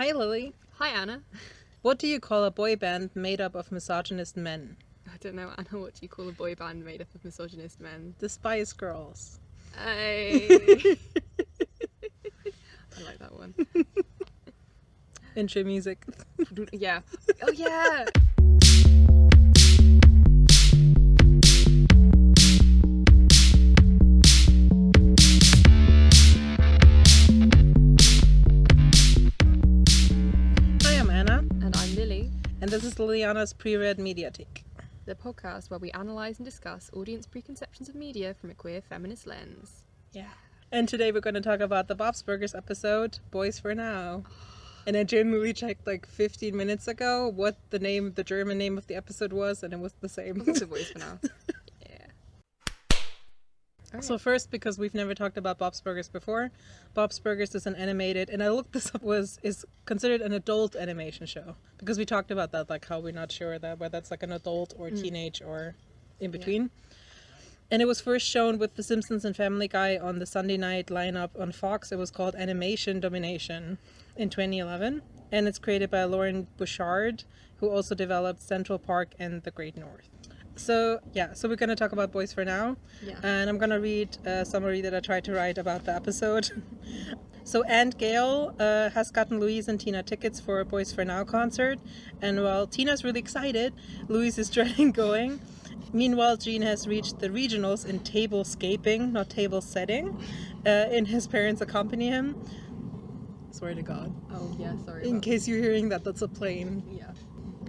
Hi, Lily. Hi, Anna. What do you call a boy band made up of misogynist men? I don't know, Anna, what do you call a boy band made up of misogynist men? The Spice Girls. I, I like that one. Intro music. Yeah. Oh, yeah. And this is Liliana's pre-read Mediathek. the podcast where we analyse and discuss audience preconceptions of media from a queer feminist lens. Yeah. And today we're going to talk about the Bob's Burgers episode, Boyz 4 Now. And I genuinely checked like 15 minutes ago what the name, the German name of the episode was, and it was the same. What's the voice for now? Yeah. So first, because we've never talked about Bob's Burgers before, Bob's Burgers is an animated, and I looked this up, was is considered an adult animation show because we talked about that, like how we're not sure that whether it's like an adult or mm. teenage or in between. And it was first shown with The Simpsons and Family Guy on the Sunday night lineup on Fox. It was called Animation Domination in 2011, and it's created by Loren Bouchard, who also developed Central Park and The Great North. So yeah, so we're gonna talk about Boyz 4 Now, Yeah. and I'm gonna read a summary that I tried to write about the episode. so Aunt Gail uh, has gotten Louise and Tina tickets for a Boyz 4 Now concert, and while Tina's really excited, Louise is dreading going. Meanwhile, Gene has reached the regionals in tablescaping, not table setting, uh, and his parents accompany him. Swear to God. Oh, yeah, sorry. In case you're hearing that, that's a plane. Yeah.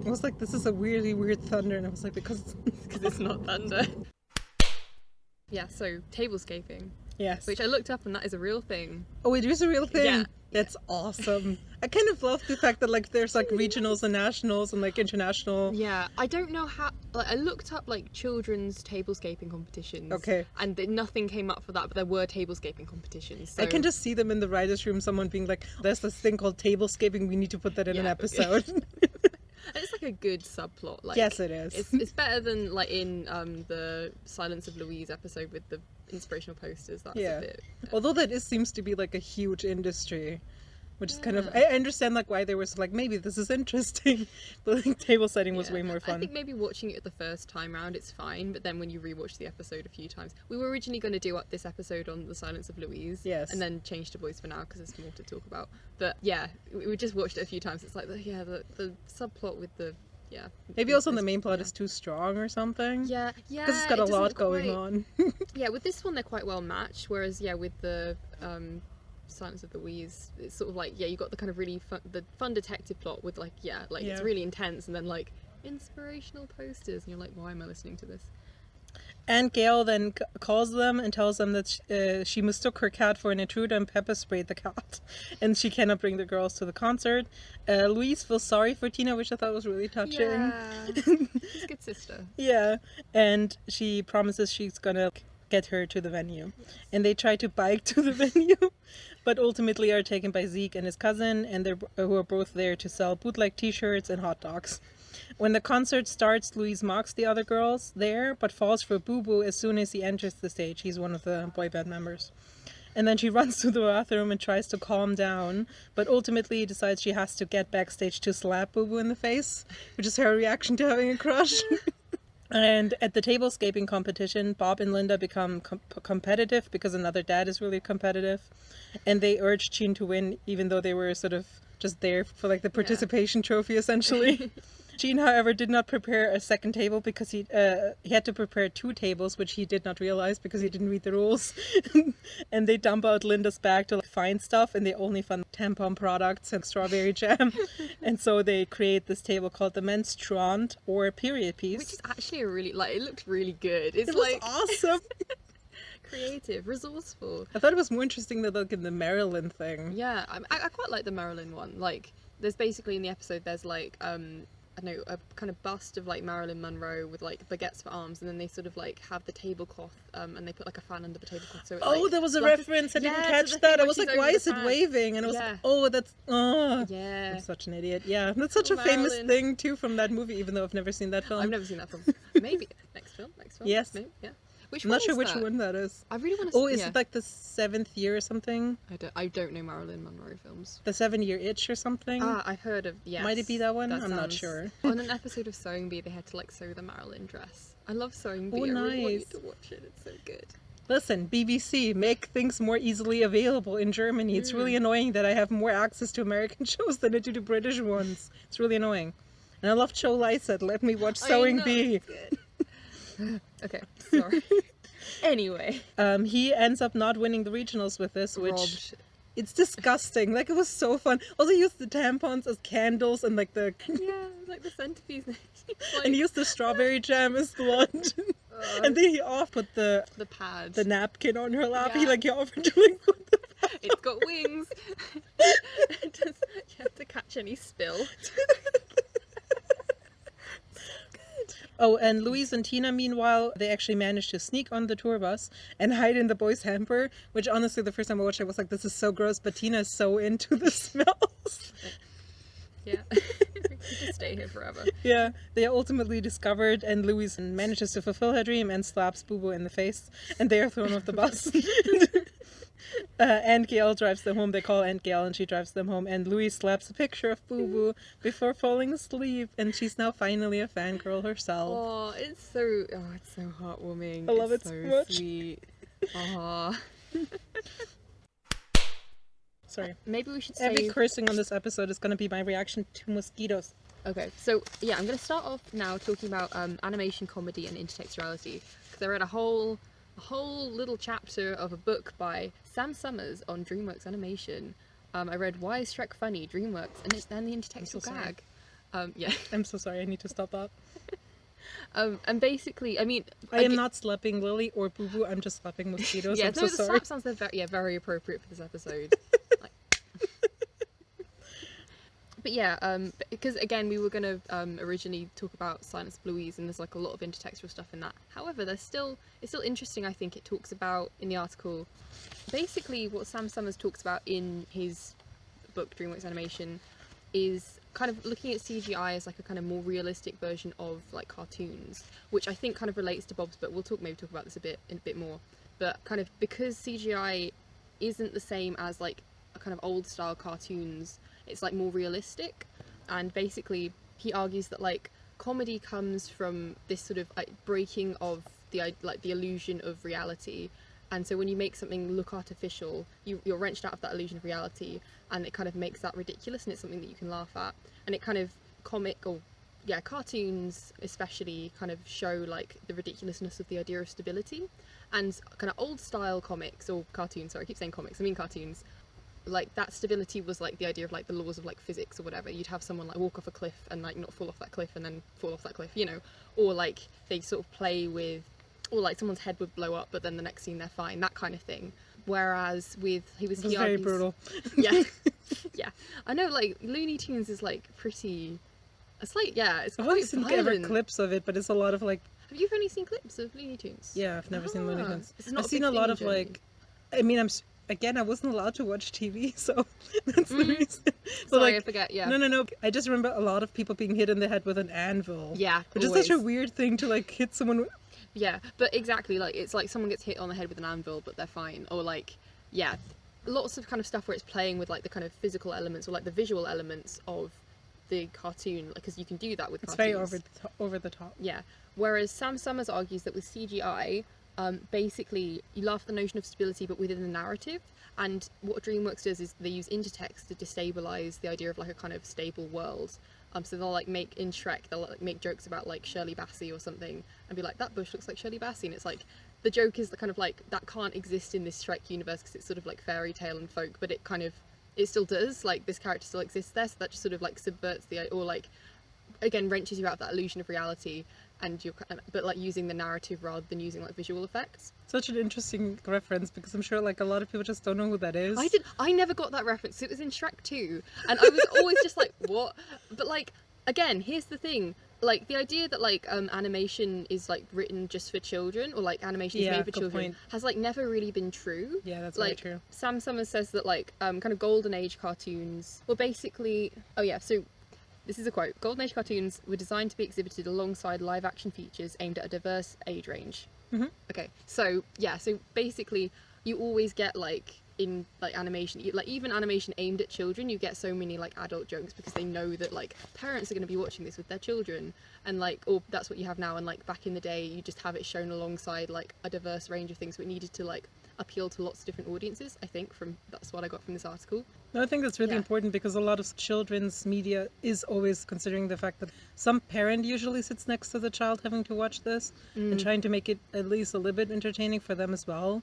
I was like, this is a weirdly weird thunder, and I was like, because. Because it's not thunder. Yeah, so tablescaping, yes. which I looked up and that is a real thing. Oh, it is a real thing. Yeah. That's awesome. I kind of love the fact that like there's like regionals and nationals and like international. Yeah, I don't know how. Like, I looked up like children's tablescaping competitions. Okay. And nothing came up for that, but there were tablescaping competitions. So I can just see them in the writers' room. Someone being like, "There's this thing called tablescaping. We need to put that in an episode." It's like a good subplot. Like yes, it is. It's, it's better than like in um the Silence of Louise episode with the inspirational posters. That's Yeah. a bit. Although that is seems to be like a huge industry, which is kind of I understand like why there was like maybe this is interesting, but like table setting was yeah. way more fun. I think maybe watching it the first time round it's fine, but then when you rewatch the episode a few times, we were originally going to do up this episode on the Silence of Louise, Yes. and then change to Boyz 4 Now because there's more to talk about. But yeah, we, just watched it a few times. It's like the, yeah, the the subplot with the yeah. Maybe also the main plot yeah. is too strong or something. Yeah, yeah. Because it's got it a lot going quite- on. Yeah, with this one they're quite well matched. Whereas yeah, with the um, Silence of the Wheeze, it's sort of like yeah, you got the kind of really fun, the fun detective plot with like yeah, like it's really intense, and then like inspirational posters, and you're like, why am I listening to this? And Gail then calls them and tells them that sh- uh, she mistook her cat for an intruder and pepper sprayed the cat, and she cannot bring the girls to the concert. Uh, Louise feels sorry for Tina, which I thought was really touching. Yeah, she's a good sister. Yeah, and she promises she's gonna get her to the venue. And they try to bike to the venue, but ultimately are taken by Zeke and his cousin, and they're uh, who are both there to sell bootleg T-shirts and hot dogs. When the concert starts, Louise mocks the other girls there, but falls for Boo Boo as soon as he enters the stage. He's one of the boy band members. And then she runs to the bathroom and tries to calm down, but ultimately decides she has to get backstage to slap Boo Boo in the face, which is her reaction to having a crush. And at the tablescaping competition, Bob and Linda become com- competitive because another dad is really competitive. And they urge Gene to win, even though they were sort of just there for like the participation trophy, essentially. Gene, however, did not prepare a second table because he uh, he had to prepare two tables, which he did not realize because he didn't read the rules. and they dump out Linda's bag to like, find stuff, and they only found tampon products and strawberry jam. and so they create this table called the menstruant or period piece. Which is actually a really like it looked really good. It's It like awesome. creative, resourceful. I thought it was more interesting than like in the Maryland thing. Yeah, I, I I quite like the Marilyn one. Like, there's basically in the episode there's like um I don't know a kind of bust of like Marilyn Monroe with like baguettes for arms, and then they sort of like have the tablecloth um and they put like a fan under the tablecloth. So it, Oh, like, there was a reference. I didn't Yeah, catch that. I was like, why is it fan. waving? And I was Yeah. like, oh, that's oh. Yeah, I'm such an idiot. Yeah, that's such a famous thing too from that movie, even though I've never seen that film. I've never seen that film. Maybe next film, next film. Yes. maybe, yeah. Which I'm not sure which that? one that is. I really want to. Oh, is yeah. it like the seventh year or something? I don't. I don't know Marilyn Monroe films. The seven year itch or something? Ah, I've heard of. Yes. Might it be that one? I'm not sure. on an episode of Sewing Bee, they had to like sew the Marilyn dress. I love Sewing Bee. Oh, I really want you to watch it. It's so good. Listen, BBC, make things more easily available in Germany. It's Mm. really annoying that I have more access to American shows than I do to British ones. It's really annoying. And I love Joe Lycett. Let me watch Sewing Bee. okay, sorry. anyway, Um, he ends up not winning the regionals with this, which robbed. it's disgusting. Like it was so fun. Also, he used the tampons as candles and like the Yeah, like the centipede. like, and he used the strawberry jam as blood. uh, and then he off put the the pad. the napkin on her lap. He like he offered to like put the It's got wings. It does- you have to catch any spill. Oh, and Louise and Tina, meanwhile, they actually managed to sneak on the tour bus and hide in the boys' hamper. Which, honestly, the first time I watched it, I was like, "This is so gross." But Tina is so into the smells. Yeah, just stay here forever. yeah, they are ultimately discovered, and Louise manages to fulfill her dream and slaps Boo Boo in the face, and they are thrown off the bus. uh, Aunt Gail drives them home. They call Aunt Gail, and she drives them home. And Louise slaps a picture of Boo Boo before falling asleep, and she's now finally a fangirl herself. Oh, it's so oh, it's so heartwarming. I love it's it so so much. Sweet. Sorry. Maybe we should Every cursing on this episode is going to be my reaction to mosquitoes. Okay, so yeah, I'm going to start off now talking about um, animation, comedy, and intertextuality because I read a whole, a whole little chapter of a book by Sam Summers on DreamWorks Animation. Um, I read Why is Shrek Funny, DreamWorks, and, it's, and the intertextual so gag. Um, yeah, I'm so sorry. I need to stop that. um, and basically, I mean, I am aga- not slapping Lily or Boo Boo. I'm just slapping mosquitoes. Yeah, I'm no, so the sorry. slap sounds very, yeah very appropriate for this episode. Like- but yeah, um, because again we were gonna um, originally talk about Silence of Louise, and there's like a lot of intertextual stuff in that. However, there's still it's still interesting. I think it talks about in the article basically what Sam Summers talks about in his book DreamWorks Animation is kind of looking at CGI as like a kind of more realistic version of like cartoons, which I think kind of relates to Bob's, but we'll talk maybe talk about this a bit in a bit more. But kind of because CGI isn't the same as like a kind of old style cartoons, it's like more realistic, and basically he argues that like comedy comes from this sort of like breaking of the like the illusion of reality. And so when you make something look artificial you, you're wrenched out of that illusion of reality and it kind of makes that ridiculous and it's something that you can laugh at. And it kind of comic or yeah cartoons especially kind of show like the ridiculousness of the idea of stability. And kind of old style comics or cartoons sorry i keep saying comics i mean cartoons like that stability was like the idea of like the laws of like physics or whatever you'd have someone like walk off a cliff and like not fall off that cliff and then fall off that cliff you know or like they sort of play with or like someone's head would blow up but then the next scene they're fine that kind of thing whereas with he was very argues- brutal. yeah yeah i know like looney tunes is like pretty it's like yeah it's I've only seen ever violent. clips of it, but it's a lot of like, have you only seen clips of looney tunes yeah, I've never seen Looney Ah, Tunes. it's not I've seen a lot of Germany. like, I mean, I'm again, I wasn't allowed to watch TV, so that's the Mhm. reason. But sorry i like, forget yeah no, no, no. I just remember a lot of people being hit in the head with an anvil. yeah Which is such a weird thing to like hit someone with. Yeah, but exactly like it's like someone gets hit on the head with an anvil, but they're fine, or like yeah, lots of kind of stuff where it's playing with like the kind of physical elements or like the visual elements of the cartoon, because you can do that with It's cartoons. very over the top, over the top. Yeah. Whereas Sam Summers argues that with CGI, um, basically you laugh at the notion of stability, but within the narrative. And what DreamWorks does is they use intertext to destabilize the idea of like a kind of stable world. Um, so they'll like make in Shrek, they'll like make jokes about like Shirley Bassey or something, and be like, "That bush looks like Shirley Bassey," and it's like the joke is the kind of like that can't exist in this Shrek universe because it's sort of like fairy tale and folk, but it kind of it still does. Like this character still exists there, so that just sort of like subverts the or like again wrenches you out of that illusion of reality and you're but like using the narrative rather than using like visual effects Such an interesting reference because I'm sure like a lot of people just don't know who that is. i did i never got that reference it was in shrek 2 and i was always just like what but like again here's the thing like the idea that like um animation is like written just for children or like animation is Yeah, made for children point. has like never really been true Yeah, that's like very true. Sam Summers says that like um, kind of golden age cartoons were basically oh yeah so this is a quote golden age cartoons were designed to be exhibited alongside live action features aimed at a diverse age range Mhm. Okay, so yeah, so basically, you always get like in like animation, you, like even animation aimed at children, you get so many like adult jokes because they know that like parents are going to be watching this with their children, and like or that's what you have now. And like back in the day, you just have it shown alongside like a diverse range of things. So it needed to like appeal to lots of different audiences. I think from that's what I got from this article. No, I think that's really Yeah. important because a lot of children's media is always considering the fact that some parent usually sits next to the child having to watch this and Mm. trying to make it at least a little bit entertaining for them as well.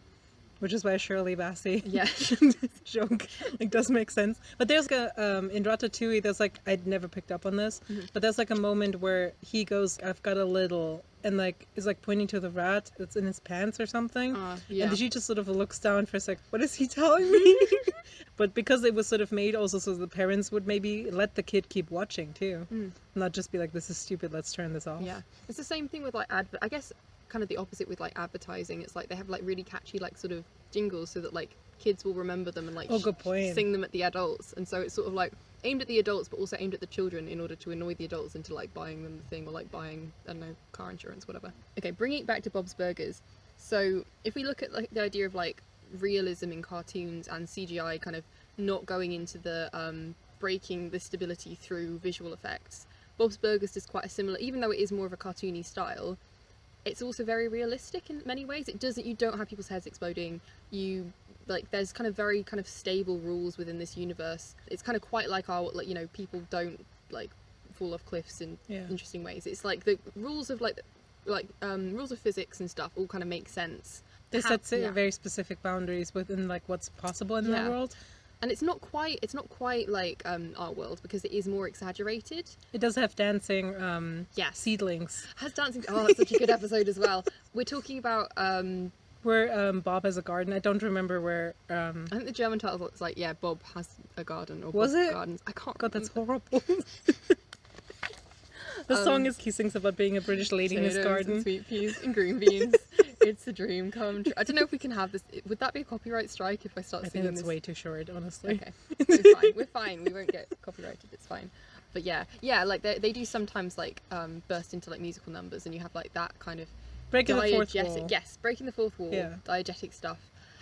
Which is why Shirley Bassey Yeah. joke like does make sense. But there's a um in Ratatouille there's like I'd never picked up on this, Mm-hmm. but there's like a moment where he goes, I've got a little and like is like pointing to the rat that's in his pants or something. Uh, yeah. And she just sort of looks down for a sec. What is he telling me? but because it was sort of made also so the parents would maybe let the kid keep watching too, Mm. not just be like, "This is stupid. Let's turn this off." Yeah, it's the same thing with like advert. I guess kind of the opposite with like advertising. It's like they have like really catchy like sort of jingles so that like kids will remember them and like Oh, good point. sing them at the adults. And so it's sort of like aimed at the adults but also aimed at the children in order to annoy the adults into like buying them the thing or like buying I don't know car insurance whatever. Okay, bringing it back to Bob's Burgers. So if we look at like the idea of like realism in cartoons and CGI kind of not going into the um, breaking the stability through visual effects. Bob's Burgers is quite a similar, even though it is more of a cartoony style. It's also very realistic in many ways. It doesn't. You don't have people's heads exploding. You like. There's kind of very kind of stable rules within this universe. It's kind of quite like our like you know people don't like fall off cliffs in Yeah. interesting ways. It's like the rules of like like um, rules of physics and stuff all kind of make sense. They set yeah. very specific boundaries within like what's possible in Yeah. the world. And it's not quite it's not quite like um, our world because it is more exaggerated. It does have dancing um, Yes. seedlings Has dancing. Oh, that's such a good episode as well. We're talking about. um where um, Bob has a garden. I don't remember where. Um, I think the German title is like, yeah, Bob has a garden or Was Bob's it? Gardens. I can't. God, that's horrible. the song Um, is he sings about being a British lady in his garden. and sweet peas and green beans. It's a dream come true. I don't know if we can have this. Would that be a copyright strike if I start I think singing that's this? way too short, honestly. Okay, we're fine. We're fine. We won't get copyrighted. It's fine. But yeah, yeah, like they, they do sometimes like um, burst into like musical numbers, and you have like that kind of Breaking the fourth wall. Yes, breaking the fourth wall. Yeah. Diegetic stuff,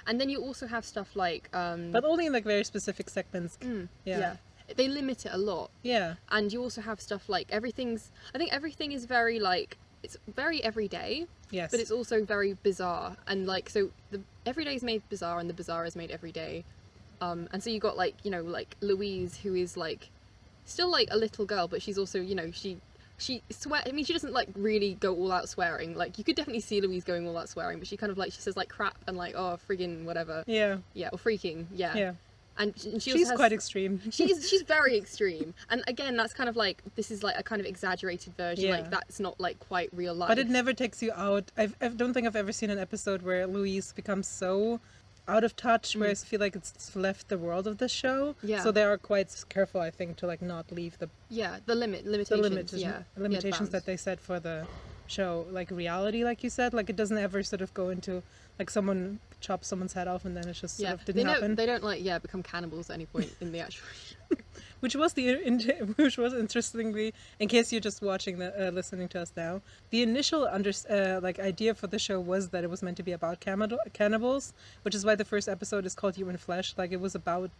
and then you also have stuff like. Um, But only in like very specific segments. mm, yeah. yeah. They limit it a lot, Yeah. and you also have stuff like everything's. I think everything is very like it's very everyday, Yes. but it's also very bizarre and like so the everyday is made bizarre and the bizarre is made every day um and so you got like you know like louise who is like still like a little girl but she's also you know she she swear i mean she doesn't like really go all out swearing like you could definitely see louise going all out swearing but she kind of like she says like crap and like oh friggin whatever yeah. yeah or freaking yeah, Yeah. And, she- and she also She's has- quite extreme. she's she's very extreme and again that's kind of like this is like a kind of exaggerated version Yeah. like that's not like quite real life But it never takes you out. I've, I don't think I've ever seen an episode where Louise becomes so out of touch, where I feel like it's left the world of the show. Mm. Yeah. So they are quite careful, I think, to like not leave the yeah the limit the limitations limitations, yeah limitations yeah, the that they set for the show, like reality, like you said. Like it doesn't ever sort of go into like someone chops someone's head off and then it just sort yeah. of they didn't don't happen. they don't like yeah become cannibals at any point in the actual which was the which was interestingly in case you're just watching the uh, listening to us now the initial under uh, like idea for the show was that it was meant to be about cannibal, cannibals which is why the first episode is called human flesh. Like it was about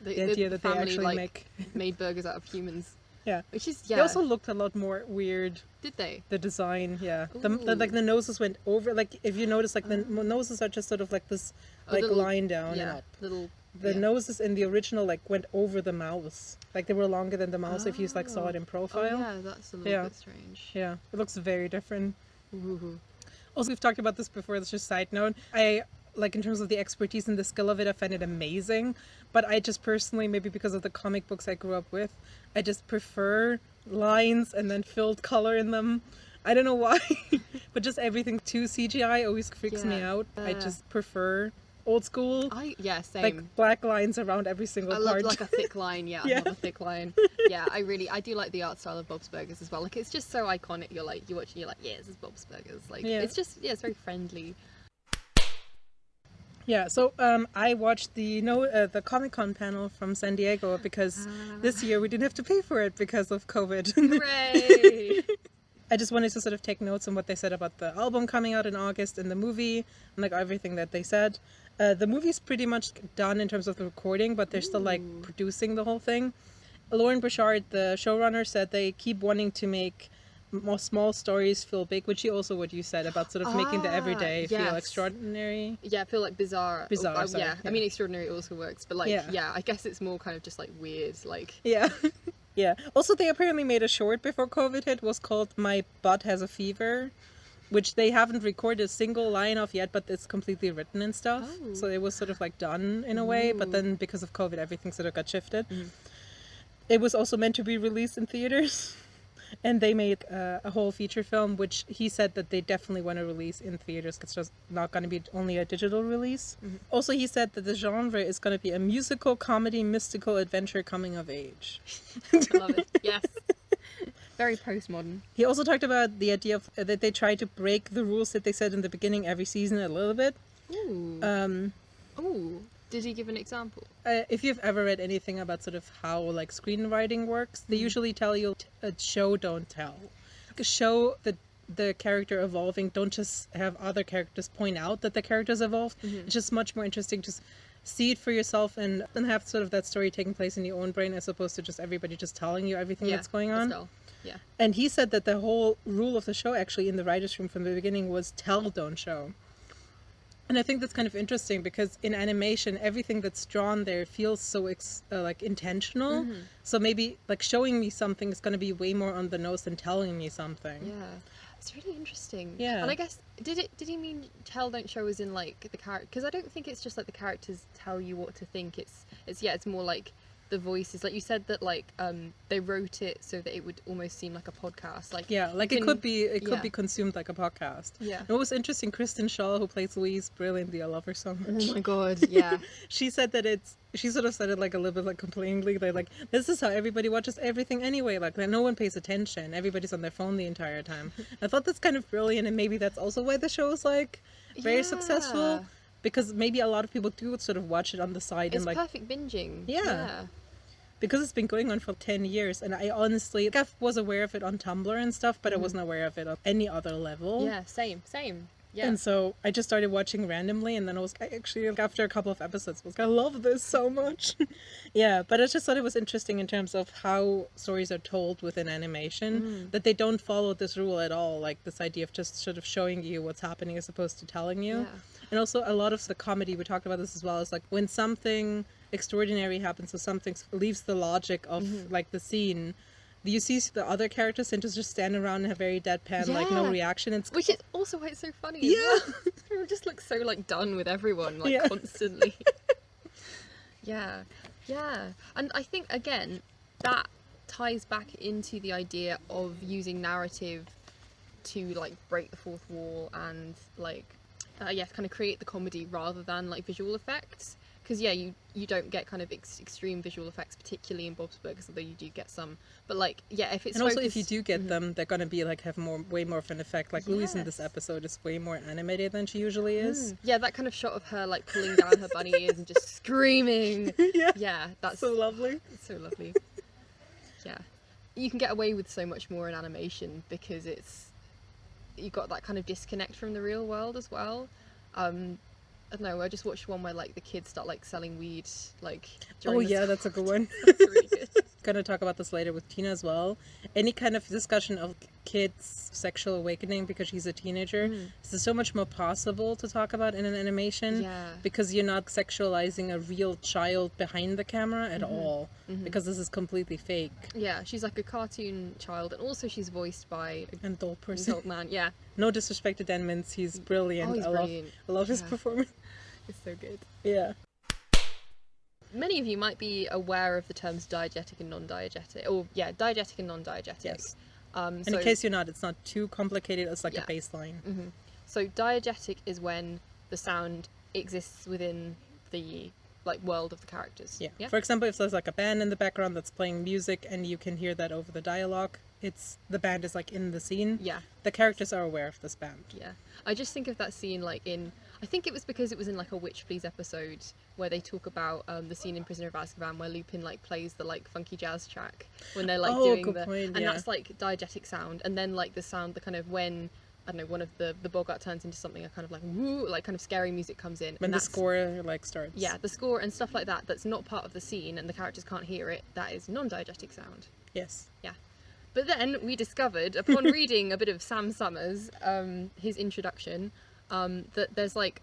the, the idea that they actually like, make made burgers out of humans yeah which is yeah. they also looked a lot more weird did they the design yeah the, the like the noses went over like if you notice like the uh-huh. n- noses are just sort of like this like little- line down yeah and up little the yeah. noses in the original like went over the mouths like they were longer than the mouse if you like saw it in oh. oh profile yeah that's a little Yeah. bit strange yeah it looks very different Ooh. Also, we've talked about this before. That's just side note. I like in terms of the expertise and the skill of it. I find it amazing. But I just personally, maybe because of the comic books I grew up with, I just prefer lines and then filled color in them. I don't know why, but just everything too CGI always freaks me Yeah. out. I Uh. just prefer old school, I yeah same like black lines around every single I love part. like a thick line, yeah, Yeah. I love a thick line. Yeah, I really, I do like the art style of Bob's Burgers as well. Like, it's just so iconic. You're like, you watch, and you're like, yeah, this is Bob's Burgers. Like, Yeah. it's just, yeah, it's very friendly. Yeah, so um, I watched the no uh, the Comic Con panel from San Diego because this year we didn't have to pay for it because of COVID. Hooray! I just wanted to sort of take notes on what they said about the album coming out in August and the movie and like everything that they said. Uh, the movie's pretty much done in terms of the recording, but they're still like producing the whole thing. Loren Bouchard, the showrunner, said they keep wanting to make more small stories feel big, which is also what you said about sort of making the Ah, everyday feel extraordinary. Yeah, I feel like bizarre. Bizarre, uh, sorry, yeah. yeah. I mean, extraordinary also works, but like, Yeah. yeah. I guess it's more kind of just like weird. Like, Yeah. yeah. Also, they apparently made a short before COVID hit was called My Butt Has a Fever, which they haven't recorded a single line of yet, but it's completely written and stuff. Oh. So it was sort of like done in a way, but then because of COVID, everything sort of got shifted. Mhm. It was also meant to be released in theaters. And they made uh, a whole feature film, which he said that they definitely want to release in theaters. It's just not going to be only a digital release. Mhm. Also, he said that the genre is going to be a musical, comedy, mystical adventure coming of age. I love it. Yes. Very postmodern. He also talked about the idea of uh, that they try to break the rules that they said in the beginning every season a little bit. Ooh. Um, Ooh. Did he give an example? uh, if you've ever read anything about sort of how like screenwriting works, they Mhm. usually tell you a show don't tell. A show the the character evolving don't just have other characters point out that the characters evolved. Mhm. It's just much more interesting to see it for yourself and and have sort of that story taking place in your own brain as opposed to just everybody just telling you everything yeah. that's going on. Yeah. And he said that the whole rule of the show, actually, in the writers' room from the beginning, was tell, don't show. And I think that's kind of interesting because in animation, everything that's drawn there feels so ex- uh, like intentional. Mhm. So maybe like showing me something is going to be way more on the nose than telling me something. Yeah. It's really interesting. Yeah. And I guess did it did he mean tell don't show as in like the character because I don't think it's just like the characters tell you what to think. It's it's yeah, it's more like the voices. Like you said that like um they wrote it so that it would almost seem like a podcast. Like Yeah, like you it could be it could yeah. be consumed like a podcast. Yeah. And what was interesting, Kristen Schaal, who plays Louise brilliantly, I love her so much. Oh my god, yeah. she said that it's she sort of said it like a little bit like complainingly like, like this is how everybody watches everything anyway like that no one pays attention everybody's on their phone the entire time i thought that's kind of brilliant and maybe that's also why the show is like very successful Yeah. Because maybe a lot of people do sort of watch it on the side It's and like perfect binging. Yeah. yeah. because it's been going on for 10 years and i honestly like, i was aware of it on tumblr and stuff but i Mhm. wasn't aware of it on any other level Yeah, same, same. Yeah. And so I just started watching randomly, and then I was I actually like, after a couple of episodes was like, I love this so much. yeah, but I just thought it was interesting in terms of how stories are told within animation Mm. that they don't follow this rule at all, like this idea of just sort of showing you what's happening as opposed to telling you. Yeah. And also a lot of the comedy we talked about this as well is like when something extraordinary happens, so something leaves the logic of Mhm. like the scene. You see the other characters and just stand around and have very deadpan, like no reaction. It's Which is also why it's so funny. Yeah. well. Just looks so like done with everyone, like Yeah. constantly. yeah, yeah, and I think again that ties back into the idea of using narrative to like break the fourth wall and like uh, yeah, kind of create the comedy rather than like visual effects. Because yeah, you you don't get kind of ex- extreme visual effects, particularly in Bob's Burgers, although you do get some. But like yeah, if it's and also if you do get Mhm. them, they're gonna be like have more, way more of an effect. Like Louise in this episode is way more animated than she usually is. Mm. Yeah, that kind of shot of her like pulling down her bunny ears and just screaming. yeah, Yeah, that's so lovely. so lovely. yeah, you can get away with so much more in animation because it's you got that kind of disconnect from the real world as well. Um, I don't know. I just watched one where like the kids start like selling weed. Like Oh yeah, that's a good one. That's really good. gonna talk about this later with Tina as well. Any kind of discussion of kids' sexual awakening because she's a teenager, Mm. this is so much more possible to talk about in an animation Yeah. because you're not sexualizing a real child behind the camera at Mhm. all Mhm. because this is completely fake Yeah, she's like a cartoon child, and also she's voiced by and dull a person. adult man. Yeah, No disrespect to Dan Mintz, he's brilliant. oh, he's I love brilliant. I love his performance. It's so good. Yeah. Many of you might be aware of the terms diegetic and non-diegetic, or yeah, diegetic and non-diegetic. Yes. Um, And so, in case you're not, it's not too complicated. It's like Yeah. a baseline. Mhm. So diegetic is when the sound exists within the like world of the characters. Yeah. Yeah. For example, if there's like a band in the background that's playing music and you can hear that over the dialogue, it's the band is like in the scene. yeah. The characters are aware of this band. Yeah. I just think of that scene like in I think it was because it was in like a Witch Please episode where they talk about um, the scene in Prisoner of Azkaban where Lupin like plays the like funky jazz track when they're like Oh, doing good the point, and yeah. that's like diegetic sound and then like the sound the kind of when I don't know one of the the Boggart turns into something a kind of like woo like kind of scary music comes in when and the score like starts. yeah the score and stuff like that that's not part of the scene and the characters can't hear it that is non-diegetic sound. Yes. Yeah but then we discovered, upon reading a bit of Sam Summers, um, his introduction, um, that there's like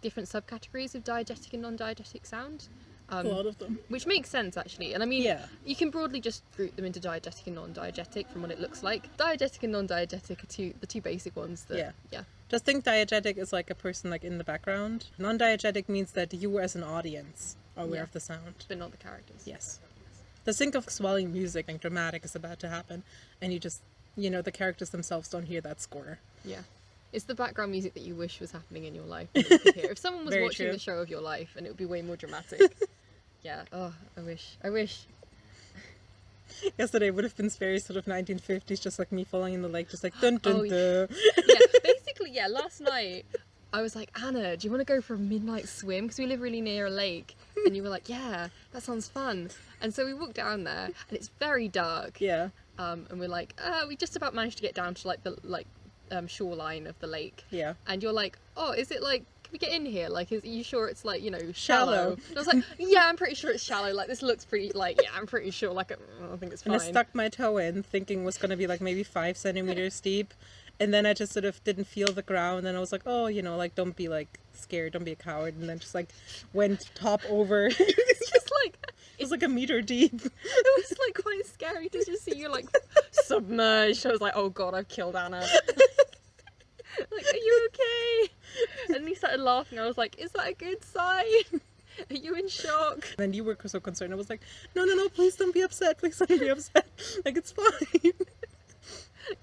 different subcategories of diegetic and non-diegetic sound, a um, lot of them. which makes sense actually. And I mean, Yeah. you can broadly just group them into diegetic and non-diegetic from what it looks like. Diegetic and non-diegetic are two the two basic ones. That, Yeah. yeah, Just think diegetic is like a person like in the background. Non-diegetic means that you as an audience are aware Yeah. of the sound. but not the characters. Yes. Just think of swelling music and dramatic is about to happen, and you just, you know, the characters themselves don't hear that score. Yeah. It's the background music that you wish was happening in your life. you. If someone was Very watching true. the show of your life, and it would be way more dramatic. yeah. Oh, I wish. I wish. Yesterday would have been very sort of 1950s, just like me falling in the lake, just like dun dun Oh, dun. yeah, basically, yeah. Last night, I was like, Anna, do you want to go for a midnight swim? Because we live really near a lake, and you were like, yeah, that sounds fun. And so we walked down there, and it's very dark. Yeah. Um, and we're like, uh, we just about managed to get down to like the like um, shoreline of the lake. Yeah. And you're like, oh, is it like? Can we get in here? Like, is are you sure it's like you know Shallow. shallow? And I was like, yeah, I'm pretty sure it's shallow. Like this looks pretty. Like yeah, I'm pretty sure. Like I think it's And. I stuck my toe in, thinking was going to be like maybe five centimeters deep. And then I just sort of didn't feel the ground. And I was like, oh, you know, like, don't be like scared, don't be a coward. And then just like went top over. it it's just like it was like a meter deep. it was like quite scary to just see you like submerged. I was like, oh god, I've killed Anna. like, are you okay? And he started laughing. I was like, is that a good sign? Are you in shock? And you were so concerned. I was like, no, no, no, please don't be upset. Please don't be upset. Like, it's fine.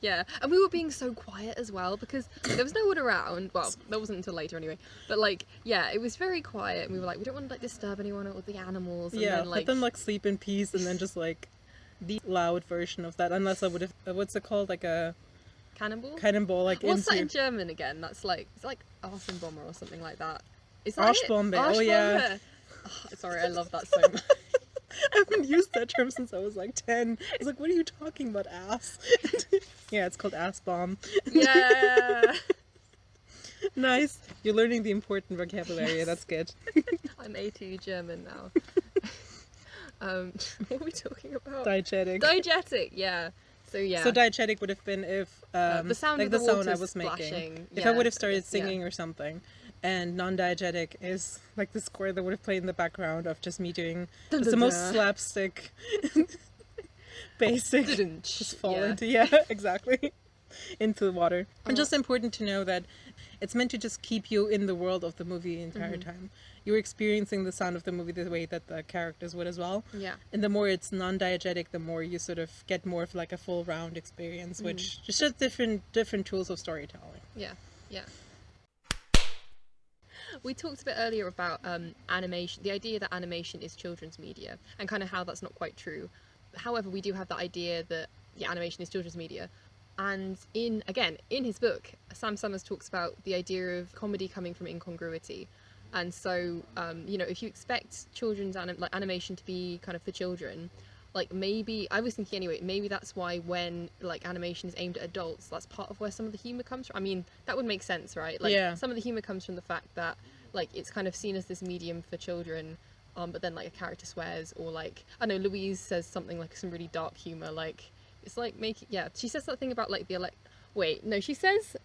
Yeah, and we were being so quiet as well because there was no one around. Well, that wasn't until later anyway. But like, yeah, it was very quiet, and we were like, we don't want to like disturb anyone or the animals. And yeah, then, let them like sleep in peace and then just like the loud version of that. Unless I would have, what's it called? Like a cannonball. cannonball, like What's that in. German again? That's like it's like Arsenbomber or something like that. Is that it? Arschbombe, oh, yeah. Oh, sorry, I love that so much. I haven't used that term since I was like 10. I was like, what are you talking about, ass? yeah, it's called ass bomb. yeah, nice. You're learning the important vocabulary. That's good. I'm A2 German now. um, what are we talking about? Diegetic. Diegetic, yeah. So yeah. So diegetic would have been if um, Uh, the sound like the, the sound I was making. splashing. If I would have started guess, yeah. singing or something, and non-diegetic is like the score that would have played in the background of just me doing Dun, just the dun, most slapstick, basic, just fall yeah. into yeah exactly into the water. And Oh. just important to know that it's meant to just keep you in the world of the movie the entire Mm-hmm. time. You're experiencing the sound of the movie the way that the characters would as well. Yeah. And the more it's non-diegetic, the more you sort of get more of like a full round experience, which Mm. is just different different tools of storytelling. Yeah, yeah. We talked a bit earlier about um, animation, the idea that animation is children's media, and kind of how that's not quite true. However, we do have the idea that yeah, animation is children's media. And in again, in his book, Sam Summers talks about the idea of comedy coming from incongruity. And so, um, you know, if you expect children's anim- like animation to be kind of for children, like maybe I was thinking anyway, maybe that's why when like animation is aimed at adults, that's part of where some of the humor comes from. I mean, that would make sense, right? Like Yeah. some of the humor comes from the fact that like it's kind of seen as this medium for children, um, but then like a character swears or like I know Louise says something like some really dark humor, like it's like making yeah. She says something about like the elect. Wait, no, she says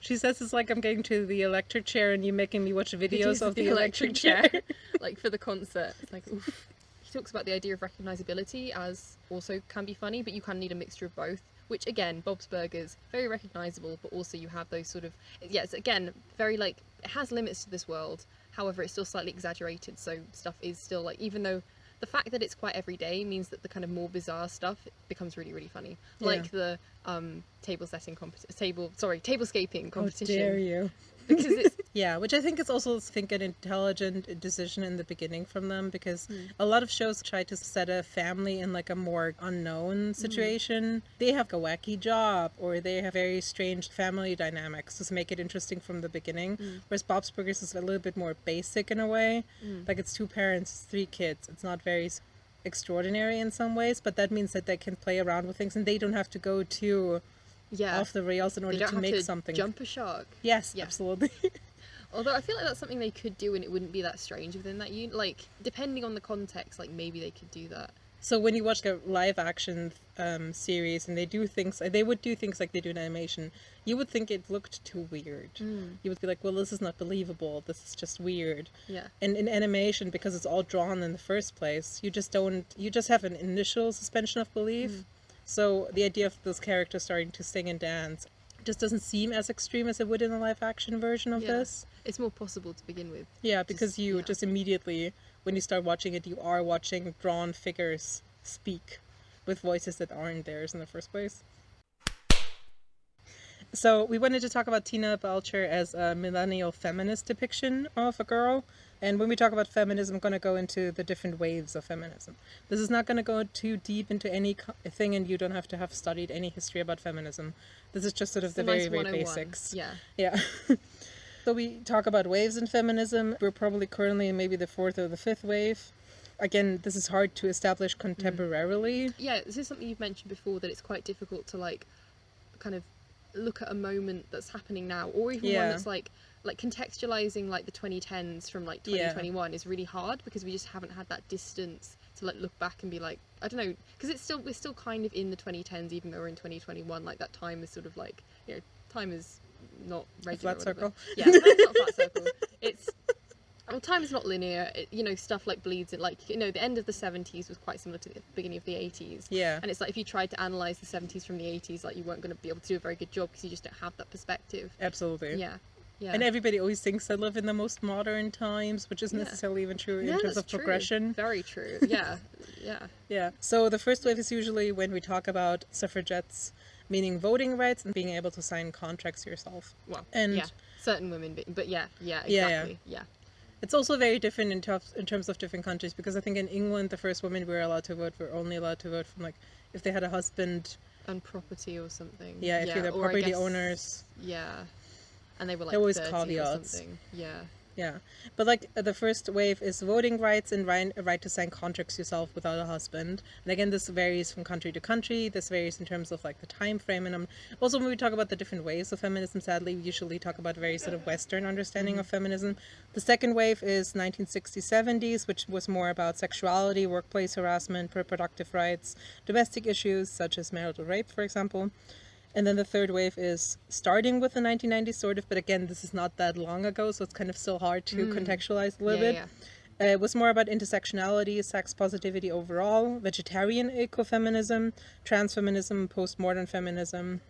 She says it's like I'm getting to the electric chair and you making me watch videos of the, electric, chair. like for the concert. It's like oof. He talks about the idea of recognizability as also can be funny, but you kind of need a mixture of both. Which again, Bob's Burgers very recognizable, but also you have those sort of yeah. It's again very like it has limits to this world. However, it's still slightly exaggerated, so stuff is still like even though the fact that it's quite everyday means that the kind of more bizarre stuff becomes really really funny. Yeah. Like the um table setting competition, table sorry tablescaping How competition dare you? Because it's Yeah, which I think is also I think an intelligent decision in the beginning from them because Hmm. a lot of shows try to set a family in like a more Hmm. unknown situation. They have a wacky job or they have very strange family dynamics to make it interesting from the beginning. Hmm. Whereas Bob's Burgers is a little bit more basic in a way. Like it's two parents, three kids. It's not very extraordinary in some ways, but that means that they can play around with things and they don't have to go too Yeah. off the rails in order to make to something. jump a shark. Yes, Yeah. absolutely. Although I feel like that's something they could do and it wouldn't be that strange within that unit. Like, depending on the context, like maybe they could do that. So when you watch a live action um, series and they do things, uh, they would do things like they do in animation, you would think it looked too weird. Hmm. You would be like, well, this is not believable. This is just weird. Yeah. And in animation, because it's all drawn in the first place, you just don't, you just have an initial suspension of belief. Hmm. So the idea of those characters starting to sing and dance just doesn't seem as extreme as it would in a live action version of Yeah. this. It's more possible to begin with. Yeah, because Just- you yeah. just immediately, when you start watching it, you are watching drawn figures speak with voices that aren't theirs in the first place. So we wanted to talk about Tina Belcher as a millennial feminist depiction of a girl. And when we talk about feminism, I'm going to go into the different waves of feminism. This is not going to go too deep into any thing, and you don't have to have studied any history about feminism. This is just sort of It's the very, very oh basics. Yeah. Yeah. so we talk about waves in feminism. We're probably currently in maybe the fourth or the fifth wave. Again, this is hard to establish mm. contemporarily. Yeah, this is something you've mentioned before that it's quite difficult to like kind of look at a moment that's happening now or even one Yeah. that's like like contextualizing like the 2010s from like Yeah. 2021 is really hard because we just haven't had that distance to like look back and be like I don't know because it's still we're still kind of in the 2010s even though we're in 2021 like that time is sort of like you know time is not regular flat or whatever. circle. yeah it's not a flat circle it's well, time is not linear. It, you know, stuff like bleeds. It like you know, the end of the seventies was quite similar to the beginning of the eighties. Yeah. And it's like if you tried to analyze the seventies from the eighties, like you weren't going to be able to do a very good job because you just don't have that perspective. Absolutely. Yeah. Yeah. And everybody always thinks I live in the most modern times, which isn't Yeah. necessarily even true Yeah, in terms of true. progression. Very true. Yeah. yeah. Yeah. So the first wave is usually when we talk about suffragettes, meaning voting rights and being able to sign contracts yourself. Well. And- yeah. Certain women, but, but yeah, yeah, Yeah, yeah. Yeah. It's also very different in terms in terms of different countries because I think in England the first women were allowed to vote were only allowed to vote from like if they had a husband. And property or something. Yeah, if you're the property guess- owners. Yeah. And they were like There was 30 or caveats. something. Yeah. Yeah, but like uh, the first wave is voting rights and right, right to sign contracts yourself without a husband. And again, this varies from country to country. This varies in terms of like the time frame. And um, also when we talk about the different waves of feminism, sadly, we usually talk about very sort of Western understanding of feminism. The second wave is 1960s, 70s, which was more about sexuality, workplace harassment, reproductive rights, domestic issues such as marital rape, for example. And then the third wave is starting with the 1990s, sort of, but again, this is not that long ago, so it's kind of still hard to contextualize a little Yeah, bit. yeah. Uh, it was more about intersectionality, sex positivity overall, vegetarian ecofeminism, transfeminism, postmodern feminism.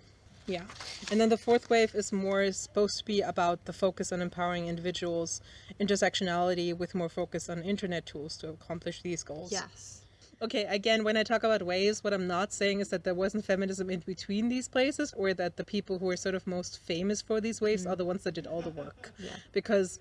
Yeah. And then the fourth wave is more supposed to be about the focus on empowering individuals, intersectionality with more focus on internet tools to accomplish these goals. Yes. Okay, again, when I talk about waves, what I'm not saying is that there wasn't feminism in between these places or that the people who are sort of most famous for these waves mm-hmm. are the ones that did all the work. Yeah. Because,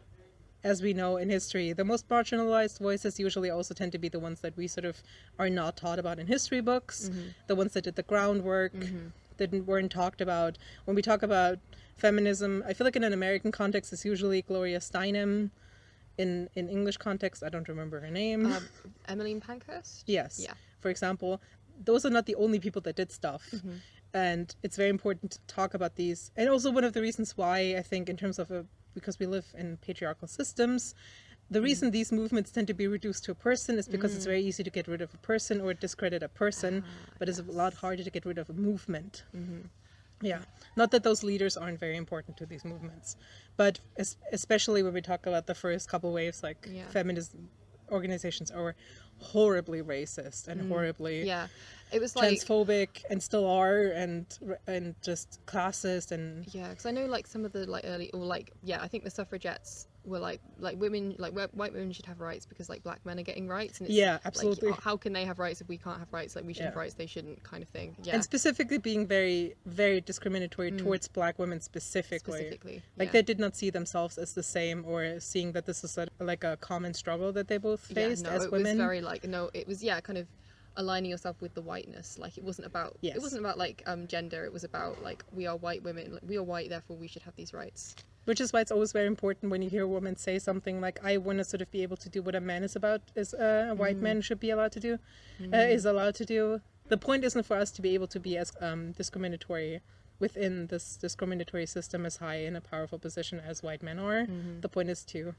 as we know in history, the most marginalized voices usually also tend to be the ones that we sort of are not taught about in history books, mm-hmm. the ones that did the groundwork, mm-hmm. that weren't talked about. When we talk about feminism, I feel like in an American context, it's usually Gloria Steinem. In, in English context, I don't remember her name. Um, Emmeline Pankhurst. Yes. Yeah. For example, those are not the only people that did stuff. Mm-hmm. And it's very important to talk about these. And also, one of the reasons why I think, in terms of a, because we live in patriarchal systems, the Mm-hmm. reason these movements tend to be reduced to a person is because it's Mm. very easy to get rid of a person or discredit a person, Ah, but it's a lot harder to get rid of a movement. Mm-hmm. Yeah. Not that those leaders aren't very important to these movements, but especially when we talk about the first couple waves, like Yeah. feminist organizations are horribly racist and horribly Mm. Yeah. It was like transphobic and still are and and just classist and Yeah, because I know like some of the like early or like yeah, I think the suffragettes were like like women like white women should have rights because like black men are getting rights and it's Yeah, absolutely. h- how can they have rights if we can't have rights like we should have rights they shouldn't kind of thing yeah And specifically being very, very discriminatory Mm. towards black women specifically. specifically Like yeah. they did not see themselves as the same or seeing that this is like a common struggle that they both faced yeah, no, as it women. was very like no it was yeah kind of aligning yourself with the whiteness like it wasn't about Yes. it wasn't about like um gender it was about like we are white women like, we are white therefore we should have these rights Which is why it's always very important when you hear a woman say something like, "I want to sort of be able to do what a man is about, is uh, a white Mm. man should be allowed to do, uh, is allowed to do." The point isn't for us to be able to be as um, discriminatory within this discriminatory system as high in a powerful position as white men are. Mm-hmm. The point is to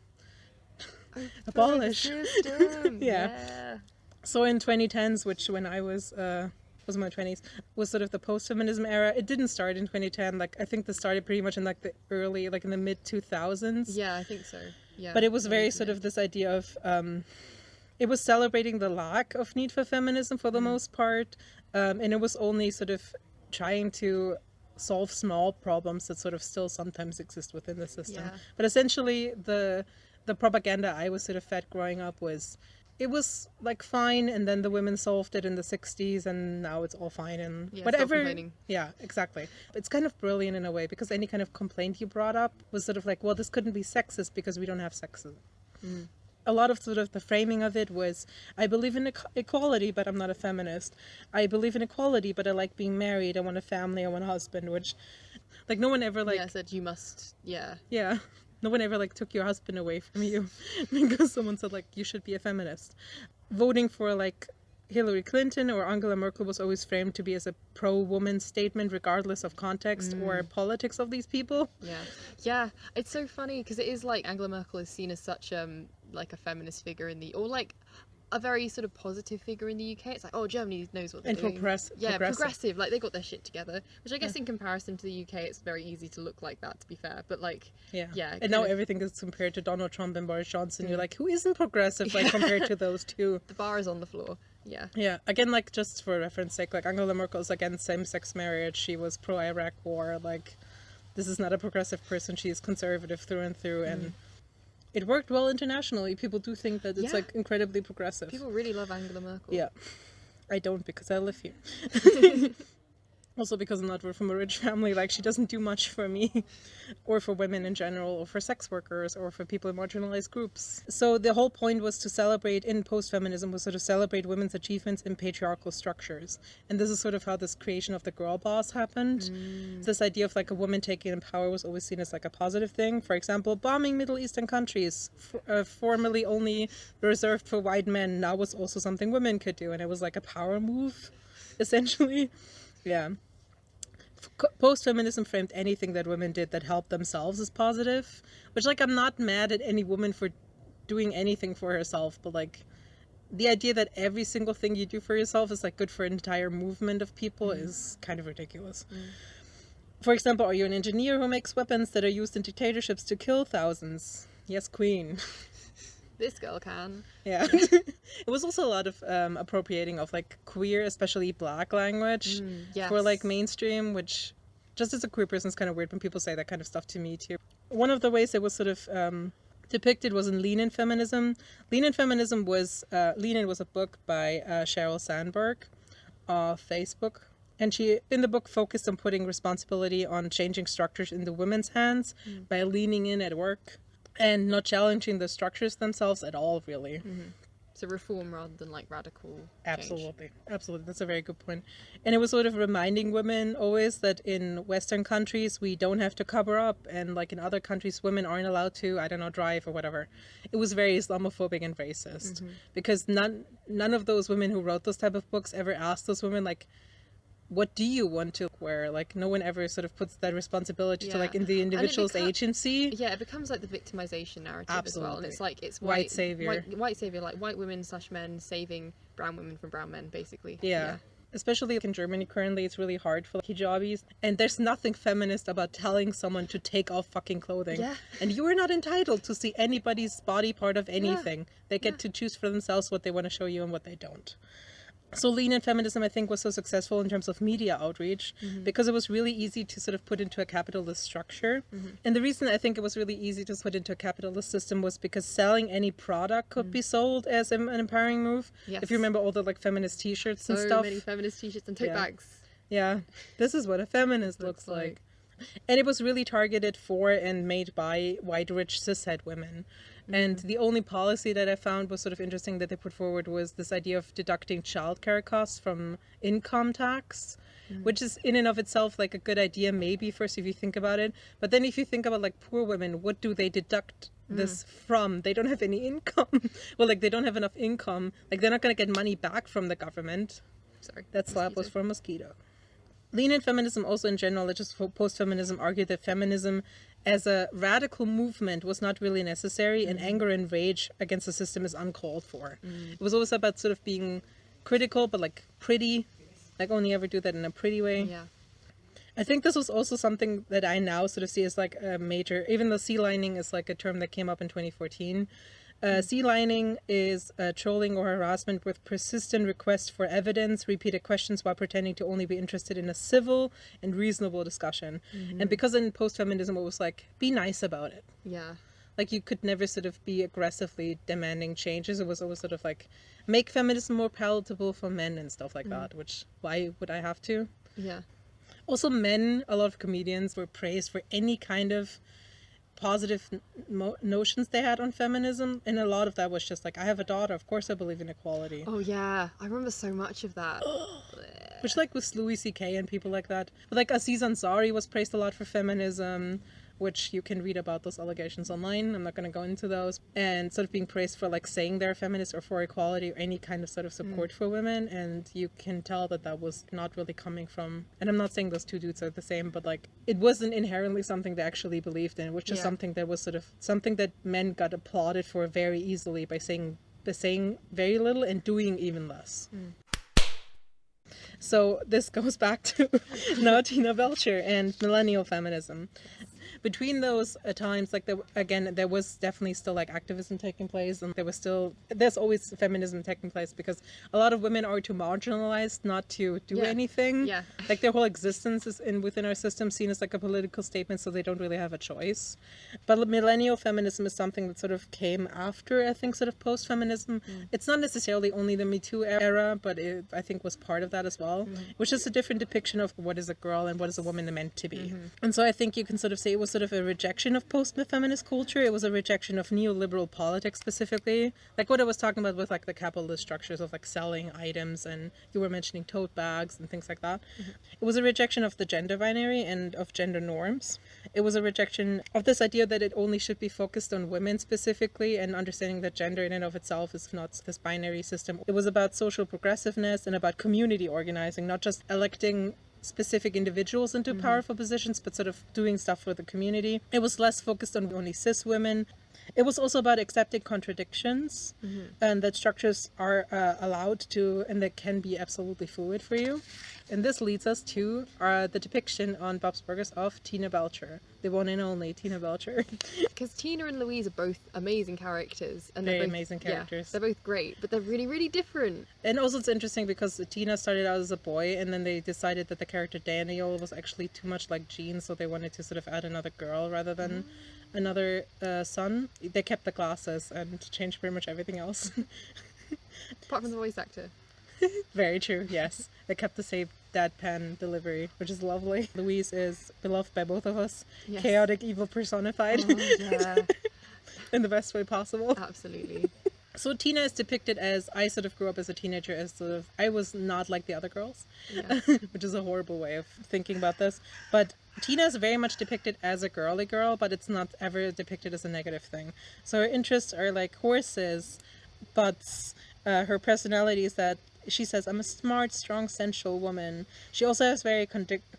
Abolish. Yeah. yeah So in 2010s, which when I was uh, was in my 20s, was sort of the post-feminism era. It didn't start in 2010. Like I think this started pretty much in like the early, like in the mid 2000s. yeah i think so yeah But it was very sort of this idea of um, it was celebrating the lack of need for feminism for the Mm. most part, um, and it was only sort of trying to solve small problems that sort of still sometimes exist within the system. Yeah. But essentially, the the propaganda I was sort of fed growing up was it was like fine, and then the women solved it in the '60s, and now it's all fine and Yeah, whatever. Yeah, exactly. It's kind of brilliant in a way because any kind of complaint you brought up was sort of like, well, this couldn't be sexist because we don't have sexism. Mm. A lot of sort of the framing of it was, I believe in equ- equality, but I'm not a feminist. I believe in equality, but I like being married. I want a family. I want a husband. Which, like, no one ever like, yeah said you must yeah yeah, no one ever like took your husband away from you because someone said like you should be a feminist. Voting for like Hillary Clinton or Angela Merkel was always framed to be as a pro-woman statement, regardless of context or politics of these people. Yeah, yeah. It's so funny because it is like Angela Merkel is seen as such um like a feminist figure in the or like a very sort of positive figure in the UK. It's like oh Germany knows what they're And doing. progress- yeah, progressive. progressive. Like they got their shit together. Which I guess in comparison to the UK, it's very easy to look like that. To be fair, but like Yeah. Yeah, And now of- everything is compared to Donald Trump and Boris Johnson. You're mm. like, who isn't progressive like compared to those two? the bar is on the floor. Yeah. Yeah. Again, like just for reference sake, like Angela Merkel's against same-sex marriage. She was pro-Iraq war. Like, this is not a progressive person. She is conservative through and through, and mm. It worked well internationally. People do think that it's Yeah. like incredibly progressive. People really love Angela Merkel. Yeah. I don't because I live here. also because I'm not from a rich family, like she doesn't do much for me or for women in general or for sex workers or for people in marginalized groups. So the whole point was to celebrate in post-feminism was sort of celebrate women's achievements in patriarchal structures. And this is sort of how this creation of the girl boss happened. This idea of like a woman taking in power was always seen as like a positive thing. For example, bombing Middle Eastern countries, f- uh, formerly only reserved for white men, now was also something women could do. And it was like a power move, essentially. Yeah. Post feminism framed anything that women did that helped themselves as positive, which, like, I'm not mad at any woman for doing anything for herself, but, like, the idea that every single thing you do for yourself is, like, good for an entire movement of people mm. is kind of ridiculous. Mm. For example, are you an engineer who makes weapons that are used in dictatorships to kill thousands? Yes, Queen. This girl can. Yeah. it was also a lot of um, appropriating of like queer, especially black language for like mainstream, which just as a queer person is kind of weird when people say that kind of stuff to me too. One of the ways it was sort of um, depicted was in Lean In Feminism. Lean In Feminism was, uh, Lean In was a book by uh, Sheryl Sandberg of Facebook. And she, in the book, focused on putting responsibility on changing structures in the women's hands by leaning in at work and not challenging the structures themselves at all, really. Mm-hmm. So reform rather than like radical. change. Absolutely. Absolutely. That's a very good point. And it was sort of reminding women always that in Western countries we don't have to cover up and like in other countries women aren't allowed to, I don't know, drive or whatever. It was very Islamophobic and racist. Mm-hmm. Because none none of those women who wrote those type of books ever asked those women like what do you want to wear? Like no one ever sort of puts that responsibility to like in the individual's agency. Yeah, it becomes like the victimization narrative as well, and it's like it's White white, savior. white, white savior, like white women slash men saving brown women from brown men, basically. Yeah. Especially in Germany currently, it's really hard for hijabis. And there's nothing feminist about telling someone to take off fucking clothing. Yeah. And you are not entitled to see anybody's body part of anything. Yeah. They get Yeah. to choose for themselves what they want to show you and what they don't. So lean in feminism i think was so successful in terms of media outreach mm-hmm. because it was really easy to sort of put into a capitalist structure. Mm-hmm. And the reason i think it was really easy to put into a capitalist system was because selling any product could be mm. sold as an empowering move. If you remember all the like feminist t-shirts So and stuff. many feminist t-shirts and tote Yeah. bags. yeah. This is what a feminist looks, Looks like. and it was really targeted for and made by white rich cishet women and the only policy that i found was sort of interesting that they put forward was this idea of deducting childcare costs from income tax mm. which is in and of itself like a good idea maybe first if you think about it. But then if you think about like poor women what do they deduct mm. this from? They don't have any income. Well like they don't have enough income. Like they're not going to get money back from the government. Sorry. that slap was for a mosquito. Lean in feminism, also in general, just post feminism, argued that feminism as a radical movement was not really necessary, and mm-hmm. anger and rage against the system is uncalled for. Mm. It was always about sort of being critical, but like pretty, like oh, only ever do that in a pretty way. Yeah. I think this was also something that I now sort of see as like a major, even though sealioning is like a term that came up in 2014. Uh, sealioning is uh, trolling or harassment with persistent requests for evidence, repeated questions while pretending to only be interested in a civil and reasonable discussion. And because in post feminism, it was like, be nice about it. Yeah. Like you could never sort of be aggressively demanding changes. It was always sort of like, make feminism more palatable for men and stuff like that, which why would I have to? Yeah. Also, men, a lot of comedians were praised for any kind of positive mo- notions they had on feminism, and a lot of that was just like, I have a daughter, of course I believe in equality. Oh yeah. I remember so much of that. Which, like, with Louis C.K. and people like that. But, like, Aziz Ansari was praised a lot for feminism, which you can read about those allegations online. I'm not going to go into those. And sort of being praised for, like, saying they're feminist or for equality or any kind of sort of support mm. for women. And you can tell that that was not really coming from. And I'm not saying those two dudes are the same, but, like, it wasn't inherently something they actually believed in, which is Yeah. something that was sort of something that men got applauded for very easily by saying. By saying very little and doing even less. Mm. So this goes back to now Tina Belcher and millennial feminism. Between those uh, times, like there, again, there was definitely still like activism taking place, and there was still there's always feminism taking place because a lot of women are too marginalized not to do Yeah. anything. Yeah. like their whole existence is in within our system seen as like a political statement, so they don't really have a choice. But millennial feminism is something that sort of came after, I think, sort of post feminism. Mm. It's not necessarily only the Me Too era, but it, I think was part of that as well, mm-hmm. which is a different depiction of what is a girl and what is a woman meant to be. Mm-hmm. And so I think you can sort of say it was sort of a rejection of post feminist culture. It was a rejection of neoliberal politics specifically, like what I was talking about with like the capitalist structures of like selling items, and you were mentioning tote bags and things like that. Mm-hmm. It was a rejection of the gender binary and of gender norms. It was a rejection of this idea that it only should be focused on women specifically and understanding that gender in and of itself is not this binary system. It was about social progressiveness and about community organizing, not just electing specific individuals into mm-hmm. powerful positions, but sort of doing stuff for the community. It was less focused on only cis women. It was also about accepting contradictions and that structures are uh, allowed to and that can be absolutely fluid for you. And this leads us to uh, the depiction on Bob's Burgers of Tina Belcher, the one and only Tina Belcher. Because Tina and Louise are both amazing characters, and they're Very both, amazing yeah, characters. they're both great, but they're really, really different. and also it's interesting because Tina started out as a boy and then they decided that the character Daniel was actually too much like Gene, so they wanted to sort of add another girl rather than another uh, son. They kept the glasses and changed pretty much everything else. Apart from the voice actor. Very true, yes. They kept the same deadpan delivery, which is lovely. Louise is beloved by both of us. Yes. Chaotic evil personified Oh, yeah, in the best way possible. absolutely. So Tina is depicted as I sort of grew up as a teenager as sort of I was not like the other girls, Yeah. which is a horrible way of thinking about this. But Tina is very much depicted as a girly girl, but it's not ever depicted as a negative thing. So her interests are like horses, butts. Uh, her personality is that she says, I'm a smart, strong, sensual woman. She also has very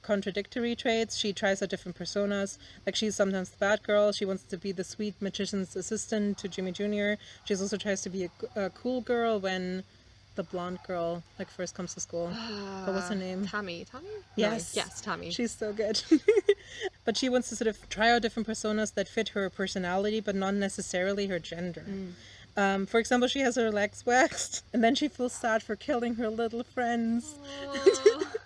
contradictory traits. She tries out different personas. Like, she's sometimes the bad girl. She wants to be the sweet magician's assistant to Jimmy Jr. She also tries to be a cool girl when the blonde girl, like, first comes to school. but what's her name? Tommy. Tammy? No, Yes. Yes, Tammy. She's so good. but she wants to sort of try out different personas that fit her personality, but not necessarily her gender. Um, for example, she has her legs waxed, and then she feels sad for killing her little friends.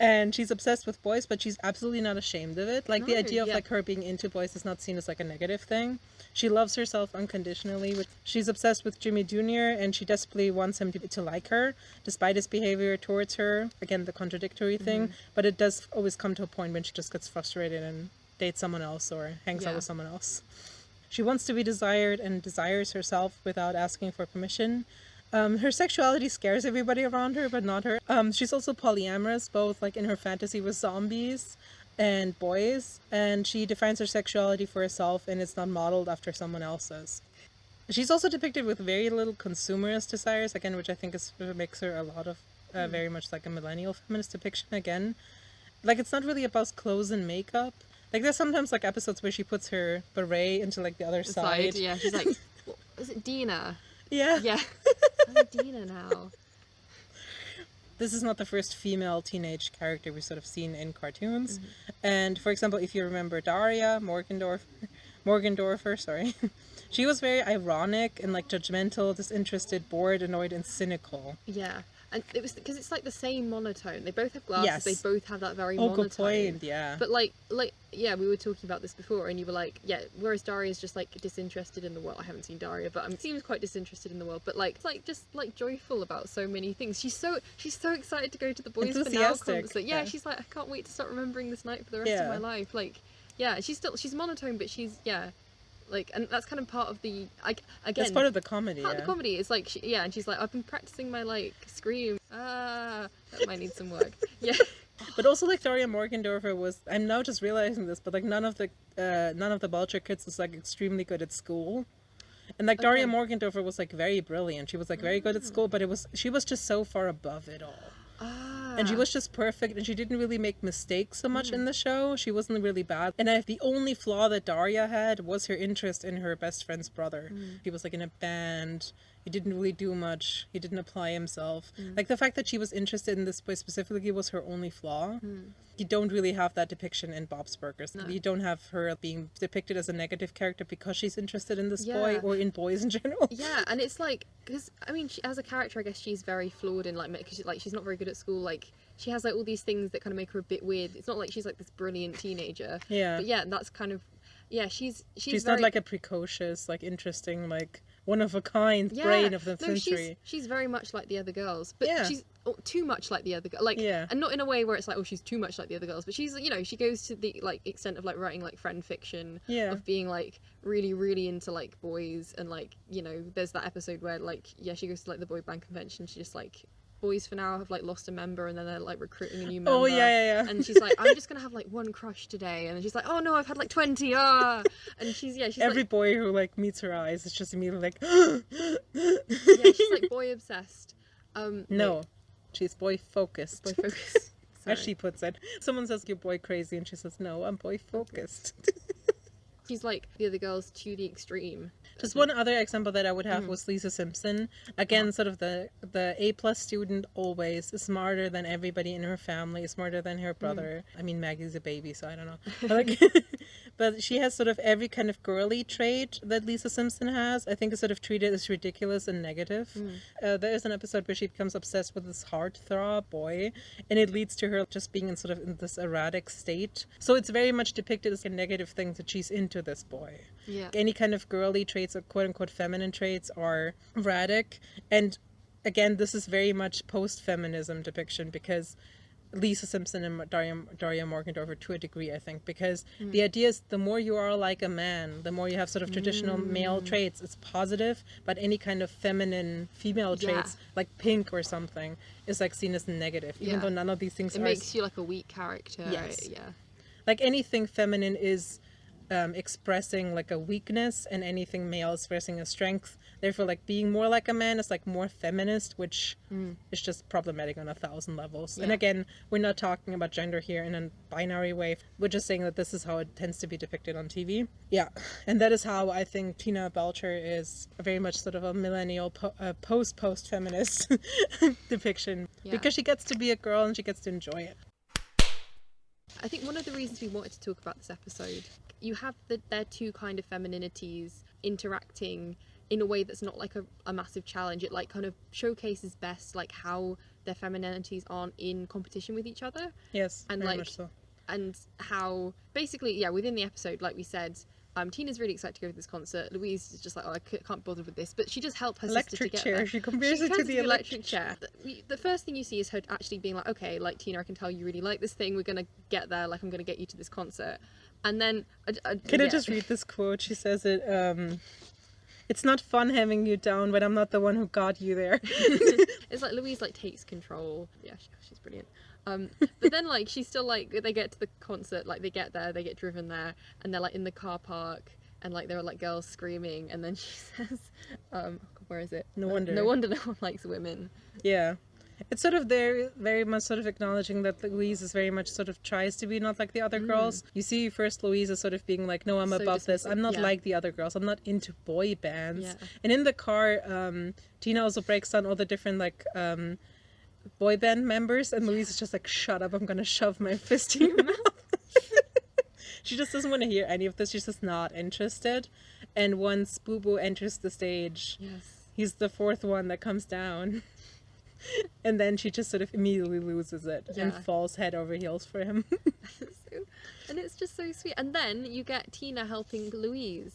And she's obsessed with boys but she's absolutely not ashamed of it like the idea of yeah. like her being into boys is not seen as like a negative thing she loves herself unconditionally she's obsessed with jimmy jr and she desperately wants him to, to like her despite his behavior towards her again the contradictory thing Mm-hmm. but it does always come to a point when she just gets frustrated and dates someone else or hangs out with someone else she wants to be desired and desires herself without asking for permission. Um, her sexuality scares everybody around her, but not her. Um, she's also polyamorous, both like in her fantasy with zombies and boys, and she defines her sexuality for herself, and it's not modeled after someone else's. She's also depicted with very little consumerist desires, again, which I think is makes her a lot of uh, very much like a millennial feminist depiction. Again, like it's not really about clothes and makeup. Like there's sometimes like episodes where she puts her beret into like the other The side. side, yeah. She's like, is it Dina? Yeah. Yeah. I'm Dina now. This is not the first female teenage character we've sort of seen in cartoons. Mm-hmm. And for example, if you remember Daria Morgendorf, Morgendorffer, sorry, she was very ironic and like judgmental, disinterested, bored, annoyed, and cynical. Yeah. And it was because it's like the same monotone. They both have glasses. Yes. They both have that very Oh, monotone. good point. Yeah. But like, like, yeah, we were talking about this before, and you were like, yeah. Whereas Daria is just like disinterested in the world. I haven't seen Daria, but um, seems quite disinterested in the world. But like, it's like just like joyful about so many things. She's so she's so excited to go to the Boyz 4 Now concert. Yeah, yeah. she's like, I can't wait to start remembering this night for the rest Yeah. of my life. Like, yeah, she's still she's monotone, but she's yeah, like, and that's kind of part of the. I again. That's part of the comedy. part Yeah. of the comedy is like she, yeah and she's like i've been practicing my like scream ah that might need some work yeah But also like Daria Morgendorffer was I'm now just realizing this, but like none of the uh, none of the Belcher kids was like extremely good at school. And like Daria Morgendorffer was like very brilliant. She was like very good at school, but it was she was just so far above it all. And she was just perfect and she didn't really make mistakes so much in mm. the show. She wasn't really bad. And I, the only flaw that Daria had was her interest in her best friend's brother. Mm. He was like in a band. He didn't really do much. He didn't apply himself. Mm. Like the fact that she was interested in this boy specifically was her only flaw. Mm. You don't really have that depiction in Bob's Burgers. No. You don't have her being depicted as a negative character because she's interested in this boy or in boys in general. yeah and it's like because i mean she, as a character i guess she's very flawed in like because she, like she's not very good at school like she has like all these things that kind of make her a bit weird it's not like she's like this brilliant teenager Yeah. but yeah that's kind of yeah she's she's, She's, very, not like a precocious, like interesting, like one of a kind yeah, brain of the no, century. she's, she's very much like the other girls but Yeah. she's oh, too much like the other girl like Yeah. and not in a way where it's like oh she's too much like the other girls but she's you know she goes to the like extent of like writing like friend fiction Yeah. of being like really really into like boys and like you know there's that episode where like yeah she goes to like the boy band convention she just like Boyz 4 Now have like lost a member and then they're like recruiting a new member Oh yeah, yeah, yeah. and she's like i'm just gonna have like one crush today and then she's like oh no i've had like 20 ah and she's yeah she's Every like boy who like meets her eyes is just immediately like, yeah she's like boy obsessed um no, she's boy focused. boy focused. As she puts it, someone says you're boy crazy, and she says no, I'm boy focused. she's like the other girls to the extreme Just one other example that I would have Mm. was Lisa Simpson. Again, sort of the the A plus student always smarter than everybody in her family, smarter than Mm. her brother. I mean, Maggie's a baby, so I don't know. But, like, but she has sort of every kind of girly trait that Lisa Simpson has. I think is sort of treated as ridiculous and negative. Mm. Uh, there is an episode where she becomes obsessed with this heartthrob boy, and it leads to her just being in sort of in this erratic state. So it's very much depicted as a negative thing that she's into this boy yeah any kind of girly traits or quote unquote feminine traits are erratic. And again, this is very much post feminism depiction because Lisa Simpson and Daria, Daria Morgendorffer to a degree, I think, because mm. the idea is the more you are like a man, the more you have sort of traditional mm. male traits, it's positive, but any kind of feminine female Yeah. traits, like pink or something, is like seen as negative, even Yeah. though none of these things it are makes you like a weak character Yes. yeah like anything feminine is um, expressing like a weakness and anything male is expressing a strength. Therefore like being more like a man is like more feminist which is just problematic on a thousand levels. And Mm. Again we're not talking about gender here in a binary way. We're just saying that this is how it tends to be depicted on tv yeah. And that is how i think tina belcher is very much sort of a millennial po- uh, post post feminist depiction. Yeah. because she gets to be a girl and she gets to enjoy it. I think one of the reasons we wanted to talk about this episode, you have the, their two kind of femininities interacting in a way that's not like a, a massive challenge. It like kind of showcases best like how their femininities aren't in competition with each other Yes, And, very like, much so. and how basically yeah within the episode like we said um, Tina's really excited to go to this concert. Louise is just like, oh, I c- can't bother with this, but she does help her sister to Electric get chair. there. She compares She it to the electric chair. The, the first thing you see is her actually being like, okay, like Tina, I can tell you really like this thing. We're gonna get there. Like I'm gonna get you to this concert. And then, I, I, Can I just read this quote? She says it. Um, it's not fun having you down, but I'm not the one who got you there. it's like Louise like takes control. Yeah, she, she's brilliant. Um, but then like she's still like they get to the concert, like they get there, they get driven there, and they're like in the car park, and like there are like girls screaming, and then she says, um, where is it? No Uh, wonder. No wonder no one likes women. yeah. It's sort of there, very much sort of acknowledging that Louise is very much sort of tries to be not like the other girls. You see, first Louise is sort of being like, "No, I'm Mm. So above this. I'm not yeah. like the other girls. I'm not into boy bands." Yeah. And in the car, um, Tina also breaks down all the different like um, boy band members, and Louise is just like, "Shut up! I'm gonna shove my fist in your mouth." she just doesn't want to hear any of this. She's just not interested. And once Boo Boo enters the stage, Yes. he's the fourth one that comes down. and then she just sort of immediately loses it and falls head over heels for him. so, and it's just so sweet. And then you get Tina helping Louise.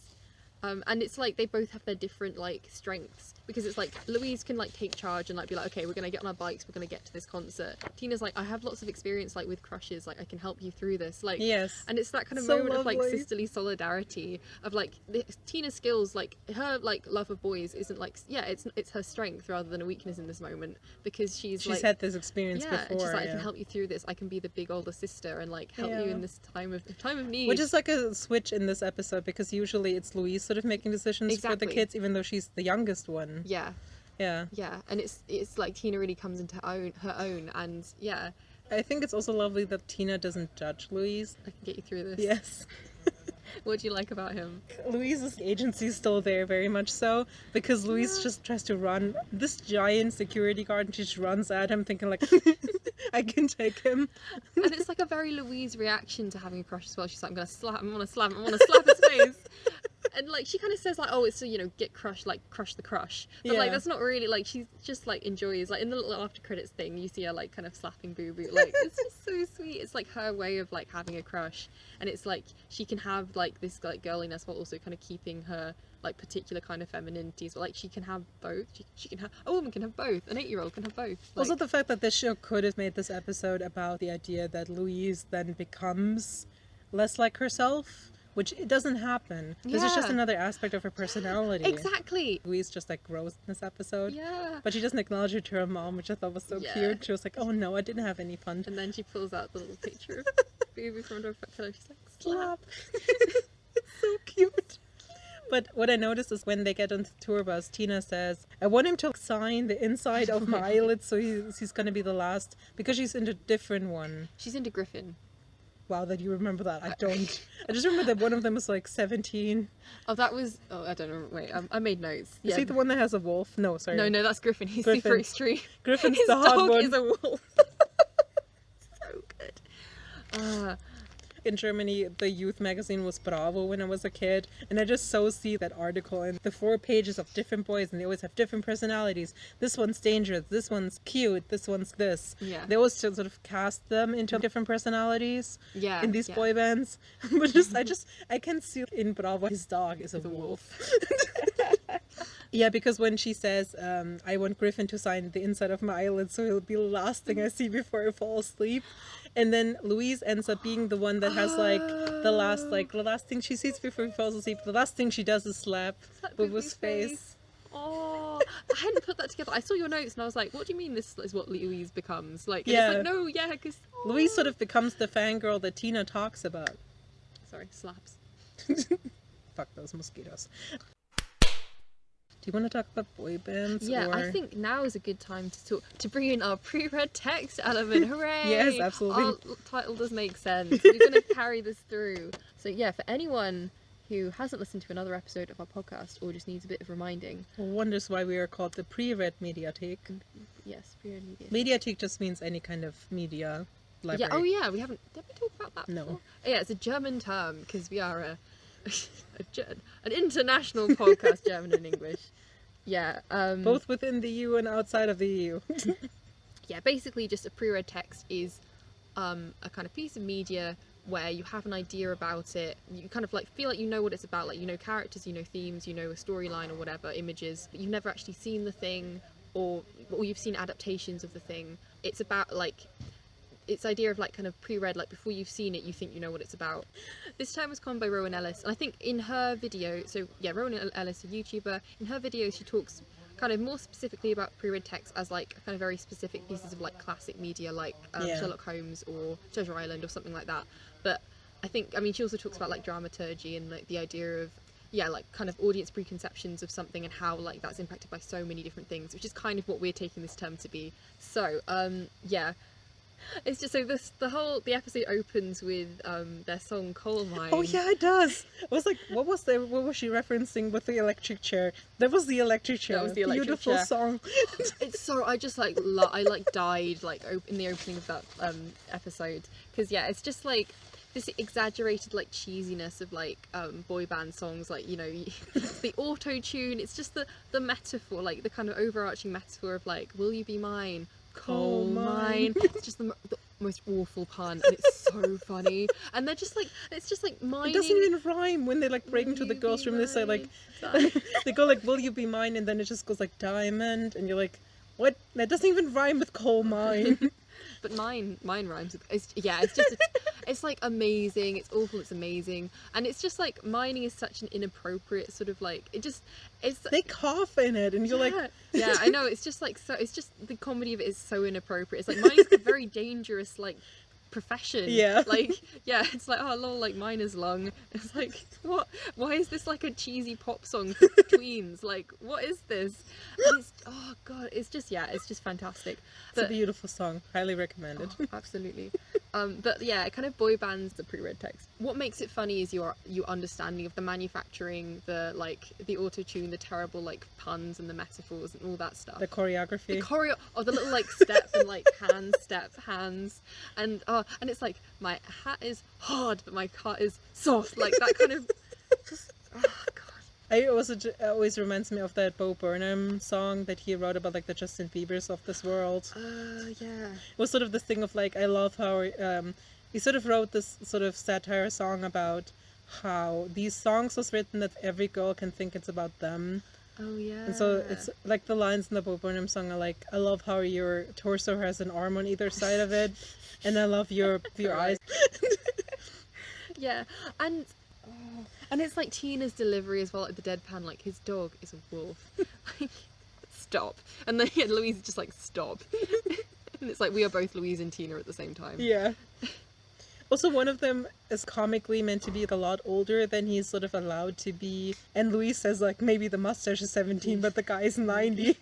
Um, and it's like they both have their different like strengths because it's like Louise can like take charge and like be like okay we're gonna get on our bikes we're gonna get to this concert Tina's like I have lots of experience like with crushes like I can help you through this like yes. and it's that kind of So moment of like sisterly solidarity of like the, Tina's skills like her like love of boys isn't like yeah it's it's her strength rather than a weakness in this moment because she's She's like had this experience yeah, before. and she's like, I can help you through this. I can be the big older sister and like help you in this time of time of need. Which is like a switch in this episode because usually it's Louise sort of making decisions for the kids, even though she's the youngest one. Mm-hmm. yeah, Yeah. yeah, and it's it's like Tina really comes into her own her own, and yeah, I think it's also lovely that Tina doesn't judge Louise. I can get you through this. Yes. What do you like about him? Louise's agency is still there, very much so, because Louise Yeah. just tries to run this giant security guard and she just runs at him, thinking like, "I can take him." and it's like a very Louise reaction to having a crush as well. She's like, I'm gonna slap him, I wanna slap him, I wanna slap his face. And like she kind of says like, oh, it's so you know, get crushed, like crush the crush. But like that's not really like she just like enjoys like in the little after credits thing, you see her like kind of slapping Boo Boo. Like it's just so sweet. It's like her way of like having a crush, and it's like she can have like this like girliness while also kind of keeping her like particular kind of femininities. But like she can have both. She, she can have a woman can have both. An eight year old can have both. Like, also, the fact that this show could have made this episode about the idea that Louise then becomes less like herself, which it doesn't happen. This is just another aspect of her personality. exactly. Louise just like grows in this episode. Yeah. But she doesn't acknowledge it to her mom, which I thought was so Yeah. cute. She was like, "Oh no, I didn't have any fun." And then she pulls out the little picture of Boo from her pillow. She's like, slap. It's so cute. But what I noticed is when they get on the tour bus, Tina says, I want him to sign the inside of my eyelids so he's, he's going to be the last because she's in a different one. She's into Griffin. Wow, that you remember that. I don't. I just remember that one of them was like 17. Oh, that was. Oh, I don't know. Wait, I, I made notes. Is he the one that has a wolf? No, sorry. No, no, that's Griffin. He's super extreme. Griffin's His the hot dog one. is a wolf. so good. Uh, in Germany, the youth magazine was Bravo when I was a kid, and I just so see that article and the four pages of different boys, and they always have different personalities. This one's dangerous, this one's cute, this one's this. Yeah. They always sort of cast them into different personalities yeah. in these yeah. boy bands. but just, I just, I can see in Bravo his dog is a a wolf. Yeah, because when she says, um, I want Griffin to sign the inside of my eyelid so he'll be the last thing I see before I fall asleep. And then Louise ends up being the one that has like the last like the last thing she sees before he falls asleep. The last thing she does is slap Slap Boo Boo-Boo's face. Oh, I hadn't put that together. I saw your notes and I was like, what do you mean this is what Louise becomes? Like, Yeah. it's like, no, yeah, because. Louise sort of becomes the fangirl that Tina talks about. Sorry, slaps. Fuck those mosquitoes. Do you want to talk about boy bands? Yeah, or... I think now is a good time to talk to bring in our pre-read text element. Hooray! Yes, absolutely. Our title does make sense. We're going to carry this through. So yeah, for anyone who hasn't listened to another episode of our podcast or just needs a bit of reminding, wonders why we are called the pre-read mediatheque. Mm, yes, pre-read media. Mediatheque just means any kind of media library. Yeah. Oh yeah, we haven't. Did we talk about that? No. Before? Oh, yeah, it's a German term because we are a an international podcast, German and English. Yeah. Um, Both within the EU and outside of the EU. yeah, basically just a pre-read text is um, a kind of piece of media where you have an idea about it. You kind of like feel like you know what it's about, like you know characters, you know themes, you know a storyline or whatever, images, but you've never actually seen the thing or or you've seen adaptations of the thing. It's about like its idea of like kind of pre-read like before you've seen it you think you know what it's about. This term was coined by rowan ellis and i think in her video so yeah rowan ellis a youtuber in her video she talks kind of more specifically about pre-read text as like kind of very specific pieces of like classic media like um, Yeah. sherlock holmes or treasure island or something like that. But i think i mean she also talks about like dramaturgy and like the idea of yeah like kind of audience preconceptions of something and how like that's impacted by so many different things which is kind of what we're taking this term to be. So um yeah it's just so this the whole the episode opens with um their song coal mine Oh yeah, it does. I was like, what was the what was she referencing with the electric chair? That was the electric chair. That was the electric Beautiful chair. song. it's so I just like lo- I like died like op- in the opening of that um episode because yeah it's just like this exaggerated like cheesiness of like um boy band songs like you know the auto tune it's just the the metaphor like the kind of overarching metaphor of like will you be mine coal mine mine. it's just the, the most awful pun and it's so funny and they're just like it's just like mining It doesn't even rhyme when they like break Will into the girls' room. They say like, they go like, "Will you be mine?" and then it just goes like diamond, and you're like, what? That doesn't even rhyme with coal mine. but mine mine rhymes with it's yeah it's just it's like amazing it's awful it's amazing. And it's just like mining is such an inappropriate sort of like it just it's they cough in it, and you're like, yeah, yeah i know it's just like so it's just the comedy of it is so inappropriate. It's like mining's a very dangerous like profession Yeah. like yeah it's like oh lol like miner's lung it's like what why is this like a cheesy pop song for tweens like what is this and it's oh god it's just yeah it's just fantastic it's a beautiful song. Highly recommended. Oh, absolutely. Um, but yeah, it kind of boy bands the pre-read text. What makes it funny is your your understanding of the manufacturing, the like the auto tune, the terrible like puns and the metaphors and all that stuff. The choreography. The choreo, or the little like step and like hand step hands, and uh, and it's like my hat is hard, but my car is soft, like that kind of. Just oh god. I also it always reminds me of that Bo Burnham song that he wrote about like the Justin Bieber's of this world. Uh, yeah. It was sort of this thing of like I love how um, he sort of wrote this sort of satire song about how these songs was written that every girl can think it's about them. Oh yeah. And so it's like the lines in the Bo Burnham song are like, I love how your torso has an arm on either side of it, and I love your your eyes. Yeah, and oh, and it's like Tina's delivery as well, like the deadpan, like his dog is a wolf. like, stop. And then yeah, Louise is just like stop. and it's like we are both Louise and Tina at the same time. Yeah. Also, one of them is comically meant to be a lot older than he's sort of allowed to be, and Louise says like maybe the mustache is seventeen, but the guy is ninety.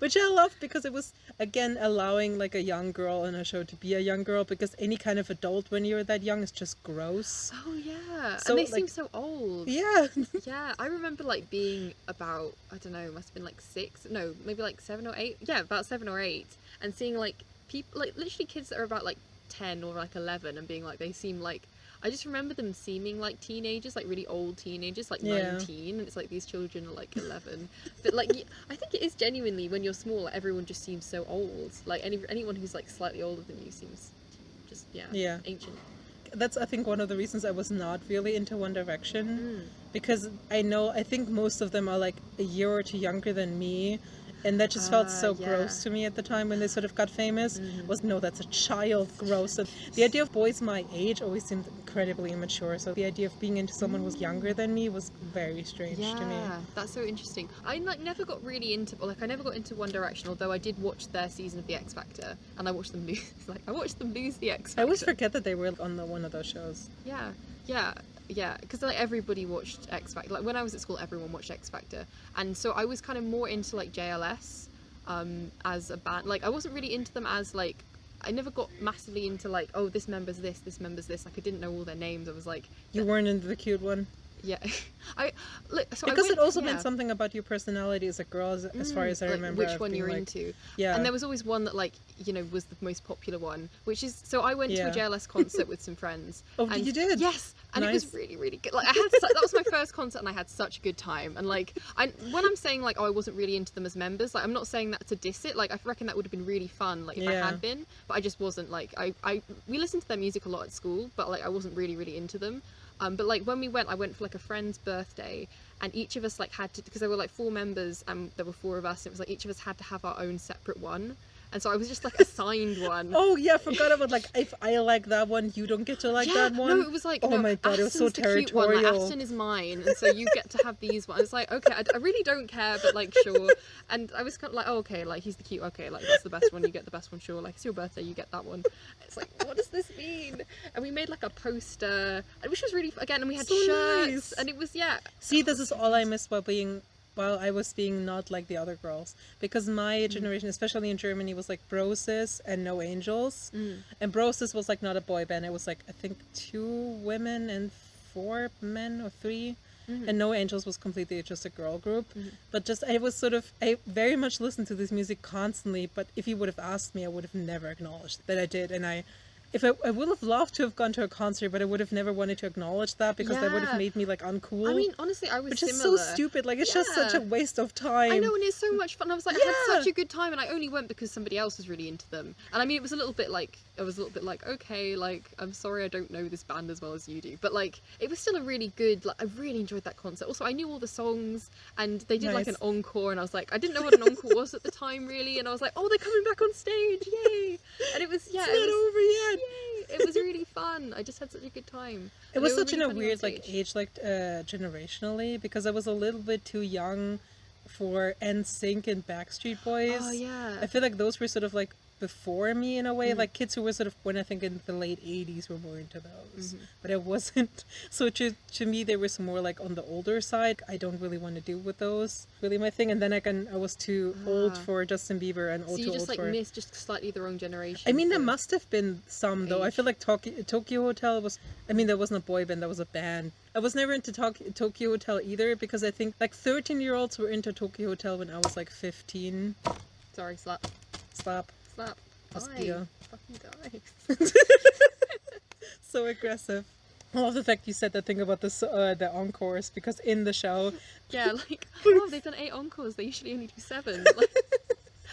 Which I love because it was again allowing like a young girl in a show to be a young girl because any kind of adult when you're that young is just gross. Oh yeah, So, and they like- seem so old. Yeah. Yeah, I remember like being about I don't know, must have been like six, no, maybe like seven or eight. Yeah, about seven or eight, and seeing like people, like literally kids that are about like ten or like eleven, and being like they seem like. I just remember them seeming like teenagers, like really old teenagers, like Yeah. nineteen, and it's like these children are like eleven. but like, I think it is genuinely when you're small, like, everyone just seems so old. Like any anyone who's like slightly older than you seems just yeah, Yeah. ancient. That's I think one of the reasons I was not really into One Direction. Mm. because I know I think most of them are like a year or two younger than me, and that just felt Ah, so yeah. gross to me at the time when they sort of got famous. Mhm. Was no, that's a child, gross. And the idea of boys my age always seemed incredibly immature. So the idea of being into someone who's younger than me was very strange to me. Yeah, that's so interesting. I like never got really into like I never got into One Direction, although I did watch their season of The X Factor, and I watched them lose. Like I watched them lose The X Factor. I always forget that they were on the one of those shows. Yeah, yeah, yeah. Because like everybody watched X Factor. Like when I was at school, everyone watched X Factor, and so I was kind of more into like JLS um, as a band. Like I wasn't really into them as like. I never got massively into like, oh, this member's this, this member's this. Like I didn't know all their names. I was like, You weren't into the cute one. Yeah. I look. So I because went- it also yeah. meant something about your personality as a girl, as, as far Mm, as I like, remember. which one you're like, into. Yeah. And there was always one that like you know was the most popular one, which is so I went Yeah. to a JLS concert with some friends. Oh, and you did? Yes, and it was really really good. Like I had su- that was my first concert, and I had such a good time. And like I when I'm saying like oh I wasn't really into them as members, like I'm not saying that to diss it. Like I reckon that would have been really fun like if I had been, but I just wasn't. Like I I we listened to their music a lot at school, but like I wasn't really really into them. Um, but like when we went, I went for like a friend's birthday, and each of us like had to because there were like four members and there were four of us. And it was like each of us had to have our own separate one, and so I was just like assigned one. Oh yeah, I forgot about like if I like that one, you don't get to like yeah, that one. no, it was like Oh no, my God, it was so Aston's the cute one, like, territorial. Aston is mine, and so you get to have these ones. It's like okay, I, I really don't care, but like sure. And I was kind of like, oh okay, like he's the cute. Okay, like that's the best one. You get the best one. Sure, like it's your birthday, you get that one. It's like what does this mean? And we made like a poster, and which was really again, and we had So shirts, nice. and it was yeah. See, this is all I miss while being while I was being not like the other girls because my Mm. generation, especially in Germany, was like Bro'Sis and No Angels, Mm. and Bro'Sis was like not a boy band. It was like I think two women and four men or 3 Mhm. and No Angels was completely just a girl group. Mhm. But just I was sort of I very much listened to this music constantly. But if you would have asked me, I would have never acknowledged that I did, and I. If I, I would have loved to have gone to a concert, but I would have never wanted to acknowledge that because that would have made me like uncool I mean, honestly, I was which is so stupid. Like it's just such a waste of time. I know, and it's so much fun. I was like, I had such a good time, and I only went because somebody else was really into them. And I mean, it was a little bit like, I was a little bit like, okay, like, I'm sorry I don't know this band as well as you do, but like, it was still a really good. Like, I really enjoyed that concert. Also, I knew all the songs, and they did like an encore, and I was like, I didn't know what an encore was at the time, really, and I was like, oh, they're coming back on stage, yay! And it was, yeah, it's it not was, over yet. Yay! It was really fun. I just had such a good time. It And was such in really a funny on weird like age, like uh, generationally, because I was a little bit too young for NSYNC and Backstreet Boys. Oh yeah. I feel like those were sort of like before me in a way, Mm. like kids who were sort of when I think in the late '80s were more into those, Mhm. but I wasn't. So to to me, they were more like on the older side. I don't really want to deal with those. Really, my thing. And then I can I was too old Ah. for Justin Bieber and so old you just old like for. missed just slightly the wrong generation. I mean, there must have been some though. I feel like Tokio, Tokio Hotel was. I mean, there wasn't a boy band. There was a band. I was never into Tok- Tokio Hotel either because I think like thirteen-year-olds were into Tokio Hotel when I was like fifteen. Sorry, slap, Slap. Slap. Hostia. Die. Fucking die. So aggressive. I love the fact you said that thing about the uh, the encores because in the show, Yeah, like oh, they've done eight encores. They usually only do seven. Like,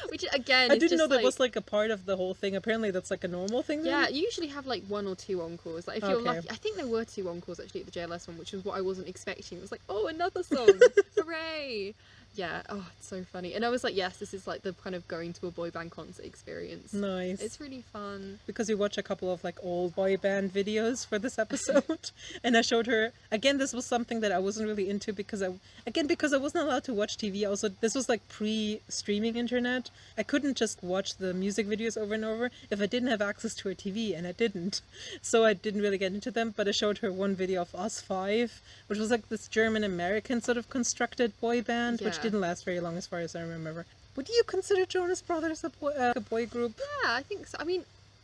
which again, I is didn't know that like, was like a part of the whole thing. Apparently, that's like a normal thing. then? Yeah, you usually have like one or two encores. Like if you're Okay. lucky, I think there were two encores actually at the JLS one, which was what I wasn't expecting. It was like, oh, another song, hooray! Yeah, oh, it's so funny. And I was like, yes, this is like the kind of going to a boy band concert experience. Nice. It's really fun. because we watch a couple of like old boy band videos for this episode and i showed her again this was something that i wasn't really into because i again because i wasn't allowed to watch tv also this was like pre-streaming internet i couldn't just watch the music videos over and over if i didn't have access to a tv and i didn't so i didn't really get into them but i showed her one video of US5 which was like this german american sort of constructed boy band which Yeah. Didn't last very long as far as i remember would you consider jonas brothers a boy, uh, a boy group Yeah, I think so. I mean,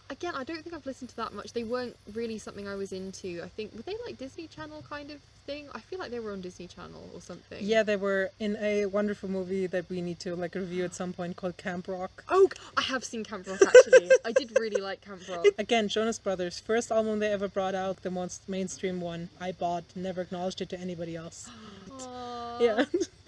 again, I don't think I've listened to that much. They weren't really something I was into. I think were they like Disney Channel kind of thing? I feel like they were on Disney Channel or something. Yeah, they were in a wonderful movie that we need to like review at some point called Camp Rock. Oh, I have seen Camp Rock actually. I did really like Camp Rock. Again, Jonas Brothers, first album they ever brought out, the most mainstream one. I bought, never acknowledged it to anybody else. Aww. Yeah.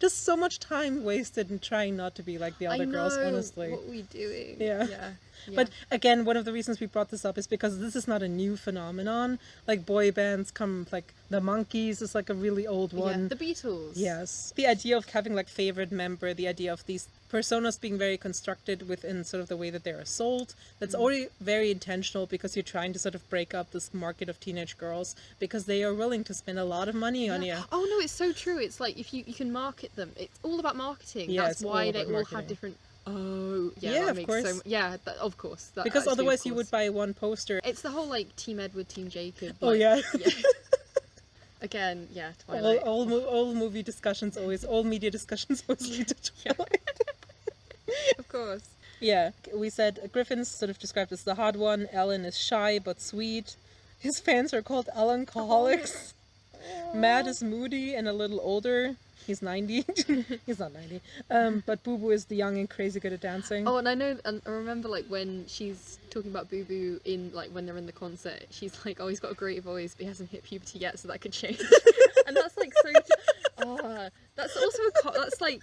just so much time wasted in trying not to be like the other girls, honestly. What we doing? Yeah. Yeah. But again, one of the reasons we brought this up is because this is not a new phenomenon. Like boy bands come, like the Monkees is like a really old one. yeah. the Beatles. Yes. The idea of having like favorite member, the idea of these personas being very constructed within sort of the way that they are sold, that's mm. already very intentional because you're trying to sort of break up this market of teenage girls because they are willing to spend a lot of money on you. Oh no, it's so true. It's like if you you can market them, it's all about marketing. Yeah, That's why they all marketing. have different. Oh yeah, Yeah, of course. so. Yeah, that, of course. That, Because otherwise you would buy one poster. It's the whole like Team Edward, Team Jacob. Oh, like- yeah. Again, yeah, All, Twilight. all, all movie discussions always, all media discussions always lead to Yeah. Twilight. Of course. Yeah, we said uh, Griffin's sort of described as the hard one. Ellen is shy but sweet. His fans are called Alcoholics. Matt is moody and a little older. He's 90. He's not 90. Um, but Boo Boo is the young and crazy good at dancing. Oh, and I know, and I remember like when she's talking about Boo Boo in like when they're in the concert, she's like, "Oh, he's got a great voice, but he hasn't hit puberty yet, so that could change." and that's like so. Oh, that's also a that's like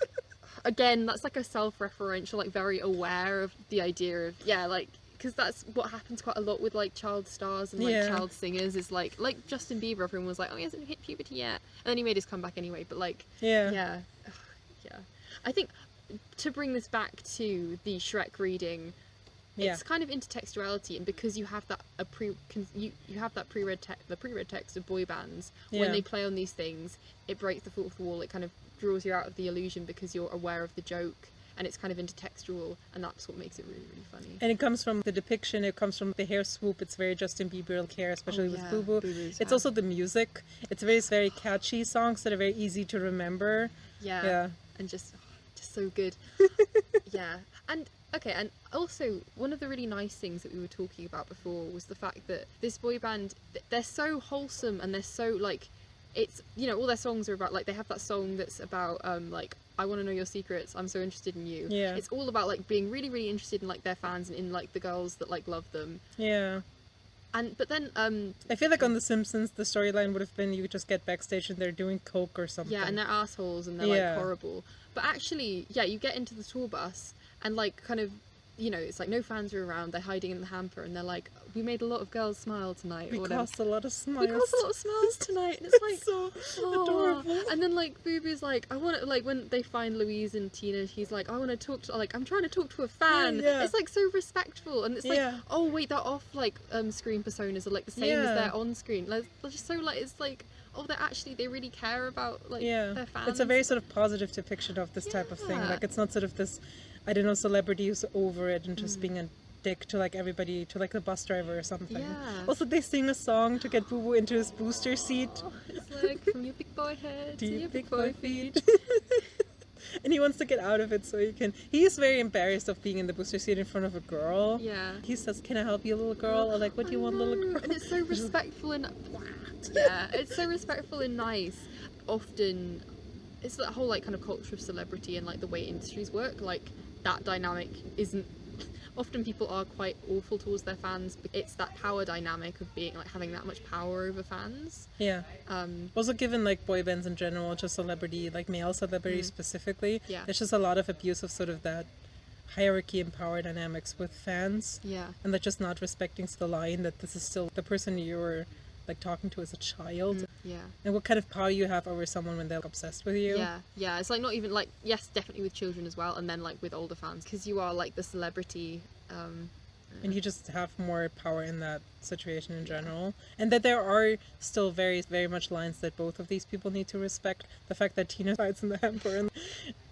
again that's like a self-referential, like very aware of the idea of yeah, like because that's what happens quite a lot with like child stars and like Yeah. child singers is like like Justin Bieber, everyone was like, "Oh, he hasn't hit puberty yet," and then he made his comeback anyway. But like yeah. yeah Ugh, yeah i think to bring this back to the shrek reading Yeah. it's kind of intertextuality and because you have that a pre you, you have that pre-read text the pre-read text of boy bands Yeah. when they play on these things it breaks the fourth wall it kind of draws you out of the illusion because you're aware of the joke and it's kind of intertextual and that's what makes it really really funny And it comes from the depiction, it comes from the hair swoop. It's very Justin Bieber hair, especially Oh, with yeah, Boo Boo. Boo-Boo's It's hair. also the music. It's very, very catchy songs that are very easy to remember. yeah, Yeah. and just just so good yeah and okay and also one of the really nice things that we were talking about before was the fact that this boy band, they're so wholesome and they're so like it's you know all their songs are about like they have that song that's about um like I want to know your secrets. I'm so interested in you. Yeah. It's all about like being really, really interested in like their fans and in like the girls that like love them. Yeah. And but then um I feel like on The Simpsons, the storyline would have been you just get backstage and they're doing coke or something. Yeah, and they're assholes and they're Yeah. like horrible. But actually, yeah, you get into the tour bus and like kind of, you know, it's like no fans are around. They're hiding in the hamper and they're like, "We made a lot of girls smile tonight." we caused a lot of smiles. We caused a lot of smiles tonight, and it's like. so "Aw." adorable. And then like Boo Boo's like, I want to like when they find Louise and Tina, he's like, I want to talk to like I'm trying to talk to a fan. yeah. It's like so respectful, and it's like, Yeah. oh wait, their off like um screen personas are like the same as Yeah. their on screen. Like, they're just so like it's like oh they're actually they really care about like yeah their fans. it's a very sort of positive depiction of this type of thing like it's not sort of this i don't know celebrity who's over it and just Mm. being a dick to like everybody to like the bus driver or something Yeah. also they sing a song to get boo boo into his booster seat Oh, it's like from your big boy head to, to your big boy feet. and he wants to get out of it so he can he's very embarrassed of being in the booster seat in front of a girl Yeah. he says can i help you little girl or like what do you I want little girl And it's so respectful and yeah, it's so respectful and nice. Often, it's that whole like kind of culture of celebrity and like the way industries work. Like that dynamic isn't. Often people are quite awful towards their fans. But it's that power dynamic of being like having that much power over fans. yeah Um, Also, given like boy bands in general, just celebrity, like male celebrity specifically, Yeah. there's just a lot of abuse of sort of that hierarchy and power dynamics with fans, yeah. and they're just not respecting the line that this is still the person you're like talking to as a child, Yeah. and what kind of power you have over someone when they're obsessed with you. Yeah, yeah. It's like not even like yes, definitely with children as well, and then like with older fans because you are like the celebrity. Um, and you just have more power in that situation in general and that there are still very very much lines that both of these people need to respect the fact that tina hides in the hamper and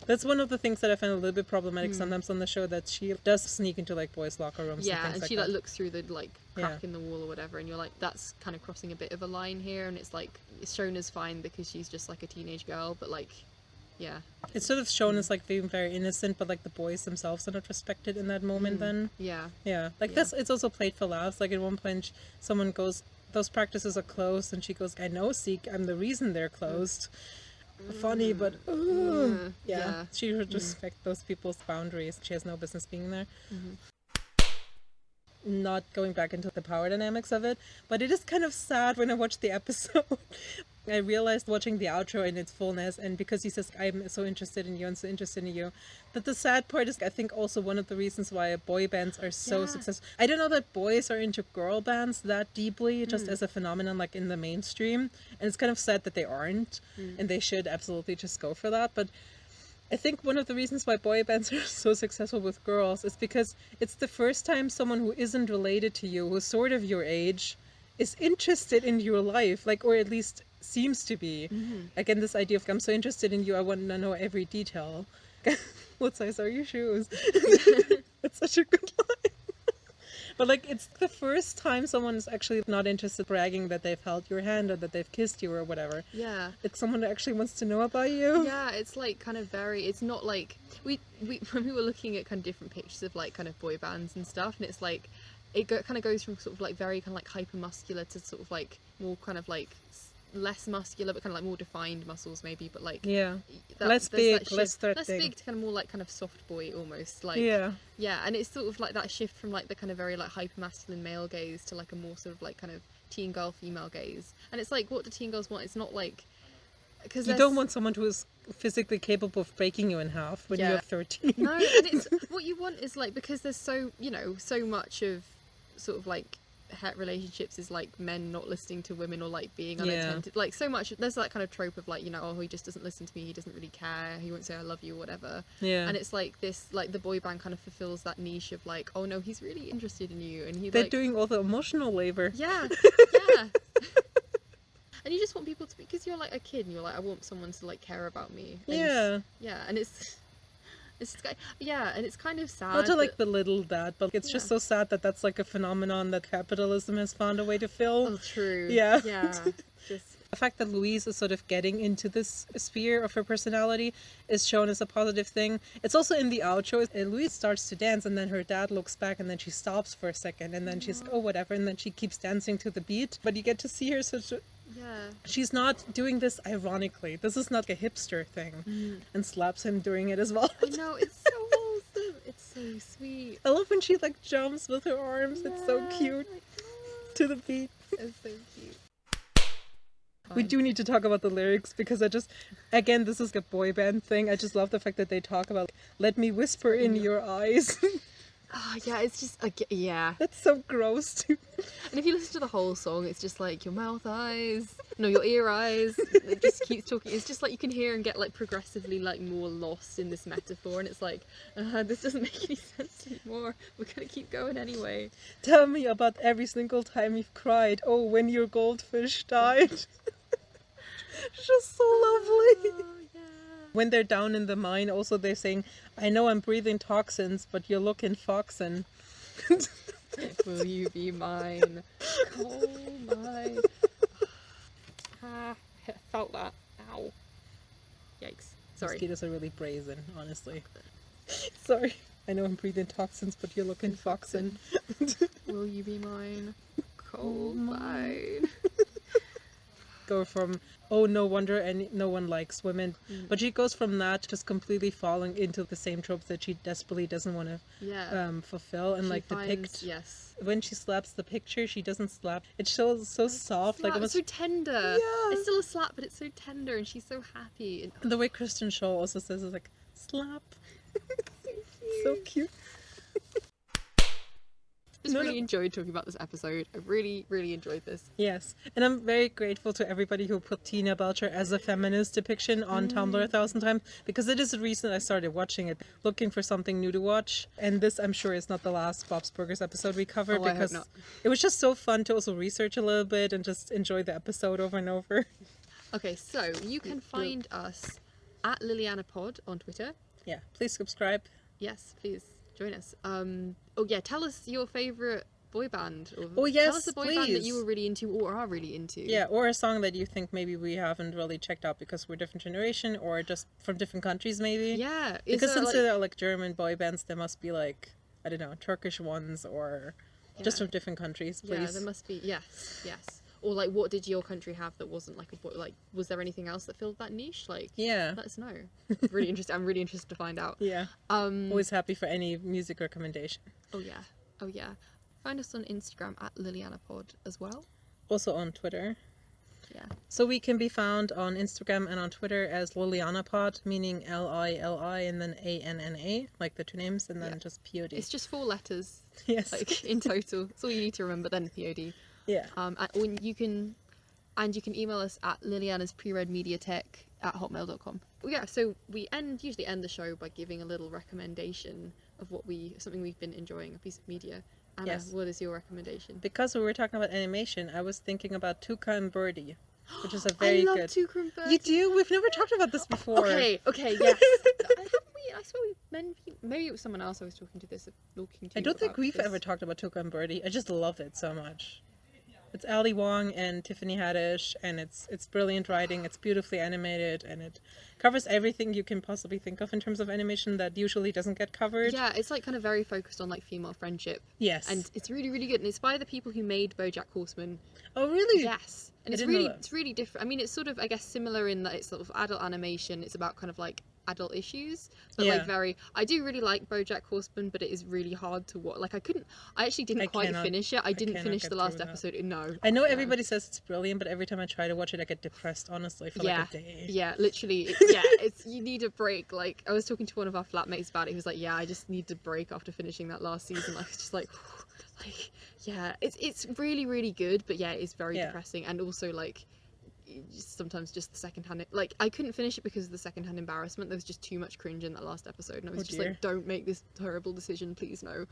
that's one of the things that i find a little bit problematic sometimes on the show that she does sneak into like boys locker rooms Hmm. yeah, and and like she that. like looks through the like crack Yeah. in the wall or whatever, and you're like, that's kind of crossing a bit of a line here, and it's like it's shown as fine because she's just like a teenage girl, but like, yeah, it's sort of shown as like being very innocent but like the boys themselves are not respected in that moment then. Yeah, yeah. Like Yeah. this it's also played for laughs. Like at one point someone goes those practices are closed and she goes i know Zeke. I'm the reason they're closed funny but ugh. Mm, yeah, yeah. she should respect those people's boundaries she has no business being there Mhm. not going back into the power dynamics of it but it is kind of sad when i watched the episode i realized watching the outro in its fullness and because he says i'm so interested in you and so interested in you that the sad part is i think also one of the reasons why boy bands are so Yeah. successful i don't know that boys are into girl bands that deeply just as a phenomenon like in the mainstream and it's kind of sad that they aren't Hmm. and they should absolutely just go for that but I think one of the reasons why boy bands are so successful with girls is because it's the first time someone who isn't related to you, who's sort of your age, is interested in your life, like, or at least seems to be. Mm-hmm. Again, this idea of I'm so interested in you, I want to know every detail. what size are your shoes? That's such a good line. But like, it's the first time someone's actually not interested bragging that they've held your hand or that they've kissed you or whatever. yeah. It's someone that actually wants to know about you. Yeah, it's like kind of very. It's not like we we when we were looking at kind of different pictures of like kind of boy bands and stuff, and it's like it go, kind of goes from sort of like very kind of like hyper muscular to sort of like more kind of like less muscular but kind of like more defined muscles maybe but like Yeah. that, Less that big, less threatening. less big to kind of more like kind of soft boy almost like yeah. yeah and it's sort of like that shift from like the kind of very like hyper masculine male gaze to like a more sort of like kind of teen girl female gaze and it's like what do teen girls want it's not like because You don't want someone who is physically capable of breaking you in half when Yeah. you're 13. no and it's what you want is like because there's so you know so much of sort of like het relationships is like men not listening to women or like being Yeah. like so much there's that kind of trope of like you know oh he just doesn't listen to me he doesn't really care he won't say i love you or whatever Yeah. and it's like this like the boy band kind of fulfills that niche of like oh no he's really interested in you and he They're like doing all the emotional labor. yeah yeah and you just want people to because you're like a kid and you're like i want someone to like care about me and Yeah. yeah and it's it's yeah and it's kind of sad Not to like belittle that, but it's just so sad that that's like a phenomenon that capitalism has found a way to fill. oh true Yeah. yeah just The fact that Louise is sort of getting into this sphere of her personality is shown as a positive thing. It's also in the outro. uh, Louise starts to dance, and then her dad looks back, and then she stops for a second, and then she's oh whatever, and then she keeps dancing to the beat. But you get to see her such. A, yeah she's not doing this ironically. This is not a hipster thing, Mm. and slaps him doing it as well. i know it's so wholesome it's so sweet I love when she like jumps with her arms. It's so cute to the beat. it's so cute We do need to talk about the lyrics because I just, again, this is a boy band thing. I just love the fact that they talk about "Let me whisper in your eyes." oh yeah it's just like yeah That's so gross. Too. And if you listen to the whole song, it's just like your mouth eyes, no, your ear eyes. It just keeps talking. It's just like you can hear and get like progressively like more lost in this metaphor, and it's like uh, this doesn't make any sense anymore. We're gonna keep going anyway. Tell me about every single time you've cried. Oh, when your goldfish died. It's just so lovely. When they're down in the mine, also they're saying, "I know I'm breathing toxins, but you're looking foxin." Will you be mine? Oh my. Ah, I felt that. Ow. Yikes. Sorry. Mosquitoes are really brazen, honestly. Sorry. I know I'm breathing toxins, but you're looking foxin. Will you be mine? Coal mine. go from oh no wonder any no one likes women Mm. but she goes from that just completely falling into the same tropes that she desperately doesn't want to Yeah. um fulfill and She like finds- depict Yes. when she slaps the picture she doesn't slap it shows so soft like Slap, almost so tender. Yeah. It's still a slap, but it's so tender, and she's so happy. And the way Kristen Schaal also says is like slap so cute just No, really no. enjoyed talking about this episode. I really, really enjoyed this. yes and I'm very grateful to everybody who put Tina Belcher as a feminist depiction on Tumblr Mm. a thousand times because it is the reason I started watching it looking for something new to watch and this I'm sure is not the last Bob's Burgers episode we covered Oh, because it was just so fun to also research a little bit and just enjoy the episode over and over. Okay, so you can find us at Lilianna Pod on Twitter. Yeah, please subscribe. Yes, please join us. Um, oh yeah, tell us your favorite boy band. Or Oh, tell yes, us a boy band that you were really into or are really into. Yeah, or a song that you think maybe we haven't really checked out because we're different generation or just from different countries maybe. Yeah. is Because since like- there are like German boy bands, there must be like I don't know Turkish ones or just from different countries. Yeah, Please. there must be. Yes, yes. Or like, what did your country have that wasn't like a boy? Like, was there anything else that filled that niche? Like, Yeah. let us know. really interested. I'm really interested to find out. Yeah. Um. Always happy for any music recommendation. Oh yeah. Oh yeah. Find us on Instagram at Lilianna Pod as well. Also on Twitter. Yeah. So we can be found on Instagram and on Twitter as LiliannaPod, meaning L I L I and then A N N A, like the two names, and then Yeah. just P O D. It's just four letters, Yes. like in total. That's all you need to remember. Then POD. Yeah. Um. And when you can, and you can email us at Lilianna's pre-read mediatech at hotmail.com. Well, yeah. So we end usually end the show by giving a little recommendation of what we something we've been enjoying, a piece of media. Anna, Yes. what is your recommendation? Because we were talking about animation, I was thinking about Tuca and Birdie, which is a very I love good. Tuca and Birdie. You do? We've never talked about this before. Okay, okay, yes. I, haven't we, I swear we men, maybe it was someone else I was talking to this, talking to. I don't think we've this. ever talked about Tuca and Birdie. I just love it so much. It's Ali Wong and Tiffany Haddish, and it's it's brilliant writing. It's beautifully animated, and it covers everything you can possibly think of in terms of animation that usually doesn't get covered. Yeah, it's like kind of very focused on like female friendship, Yes. and it's really really good. And it's by the people who made BoJack Horseman. oh, really? Yes, and I it's really it's really different. I mean, it's sort of I guess similar in that it's sort of adult animation. It's about kind of like adult issues, but Yeah. like very. I do really like BoJack Horseman, but it is really hard to watch. Like I couldn't. I actually didn't I quite cannot- finish it. I didn't cannot finish the last through that. episode. No. I know no. everybody says it's brilliant, but every time I try to watch it, I get depressed. Honestly, for yeah, like a day. yeah, literally, it- yeah. It's you need a break. Like I was talking to one of our flatmates about it. He was like, "Yeah, I just need a break after finishing that last season." Like it's just like, like yeah, it's it's really really good, but yeah, it's very Yeah. depressing and also like sometimes just the second hand like I couldn't finish it because of the second hand embarrassment. There was just too much cringe in that last episode, and I was Oh, just dear. like, "Don't make this terrible decision, please no."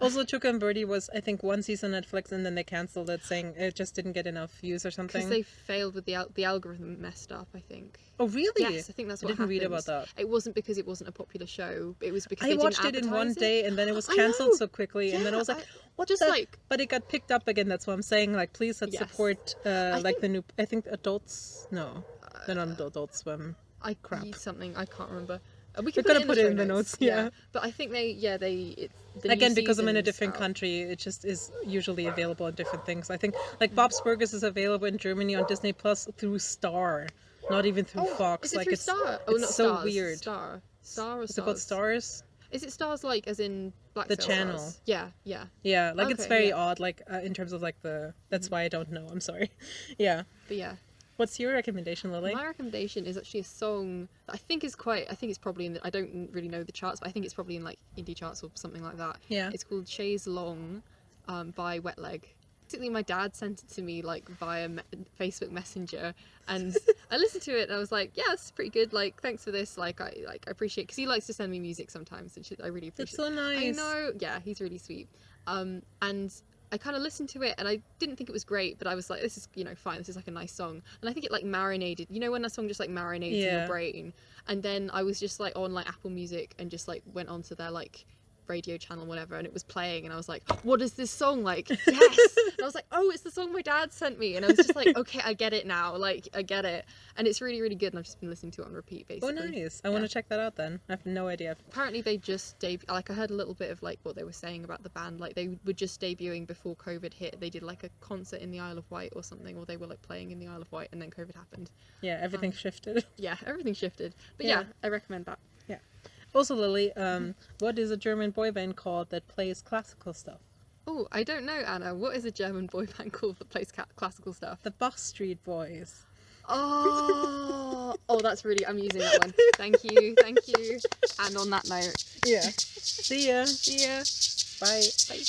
Also, Tuca and Birdie was I think one season on Netflix, and then they canceled it, saying it just didn't get enough views or something. Because they failed with the al- the algorithm messed up. I think. Oh, really? Yes, I think that's what I didn't read about that. It wasn't because it wasn't a popular show. It was because I they watched it in one advertise day, and then it was cancelled so quickly, and then I was like, I- "What just the-" like- But it got picked up again. That's what I'm saying. Like, please let's Yes. support uh, like think- the new. I think adults. No, they're not Adult Swim. I Crap. something I can't remember. Uh, we We're can gonna put it it in the, notes, notes. yeah. But I think they, yeah, they. It's the Again, because I'm in a different out. country, it just is usually available on different things. I think like Bob's Burgers is available in Germany on Disney Plus through Star, not even through Oh, Fox. It like through it's Star? Oh, it's not so Stars, weird. Star. Star or Is it called Stars? Is it stars like as in Black The channel. Stars? Yeah, yeah. Yeah, like it's very yeah. Odd, like uh, in terms of like the. That's why I don't know. I'm sorry. Yeah. But yeah, What's your recommendation, Lily? my recommendation is actually a song that I think is quite. I think it's probably in. The, I don't really know the charts, but I think it's probably in like indie charts or something like that. Yeah. It's called Chaise Longue, um, by Wet Leg. Basically, my dad sent it to me like via me- Facebook Messenger, and I listened to it and I was like, "Yeah, it's pretty good. Like, thanks for this. Like, I like I appreciate because he likes to send me music sometimes, which I really appreciate. so nice. I know. Yeah, he's really sweet. Um, and I kind of listened to it and I didn't think it was great, but I was like, this is, you know, fine. This is like a nice song. And I think it like marinated, you know, when a song just like marinates in your brain. And then I was just like on like Apple Music and just like went onto their like radio channel, whatever, and it was playing. And I was like, what is this song? Like, yes. and I was like, oh, it's the song my dad sent me. And I was just like, okay, I get it now. Like, I get it. And it's really, really good. And I've just been listening to it on repeat, basically. Oh, nice. I want to check that out then. I have no idea. apparently they just deb like I heard a little bit of like what they were saying about the band like they were just debuting before COVID hit they did like a concert in the Isle of Wight or something or they were like playing in the Isle of Wight and then COVID happened Yeah, everything Um, shifted. yeah everything shifted but yeah, Yeah. I recommend that also, Lily, um, what is a German boy band called that plays classical stuff? Oh, I don't know, Anna. What is a German boy band called that plays classical stuff? The Bach Street Boys. Oh, oh, that's really. I'm using that one. Thank you, thank you. And on that note, yeah. See ya. See ya. Bye. Bye.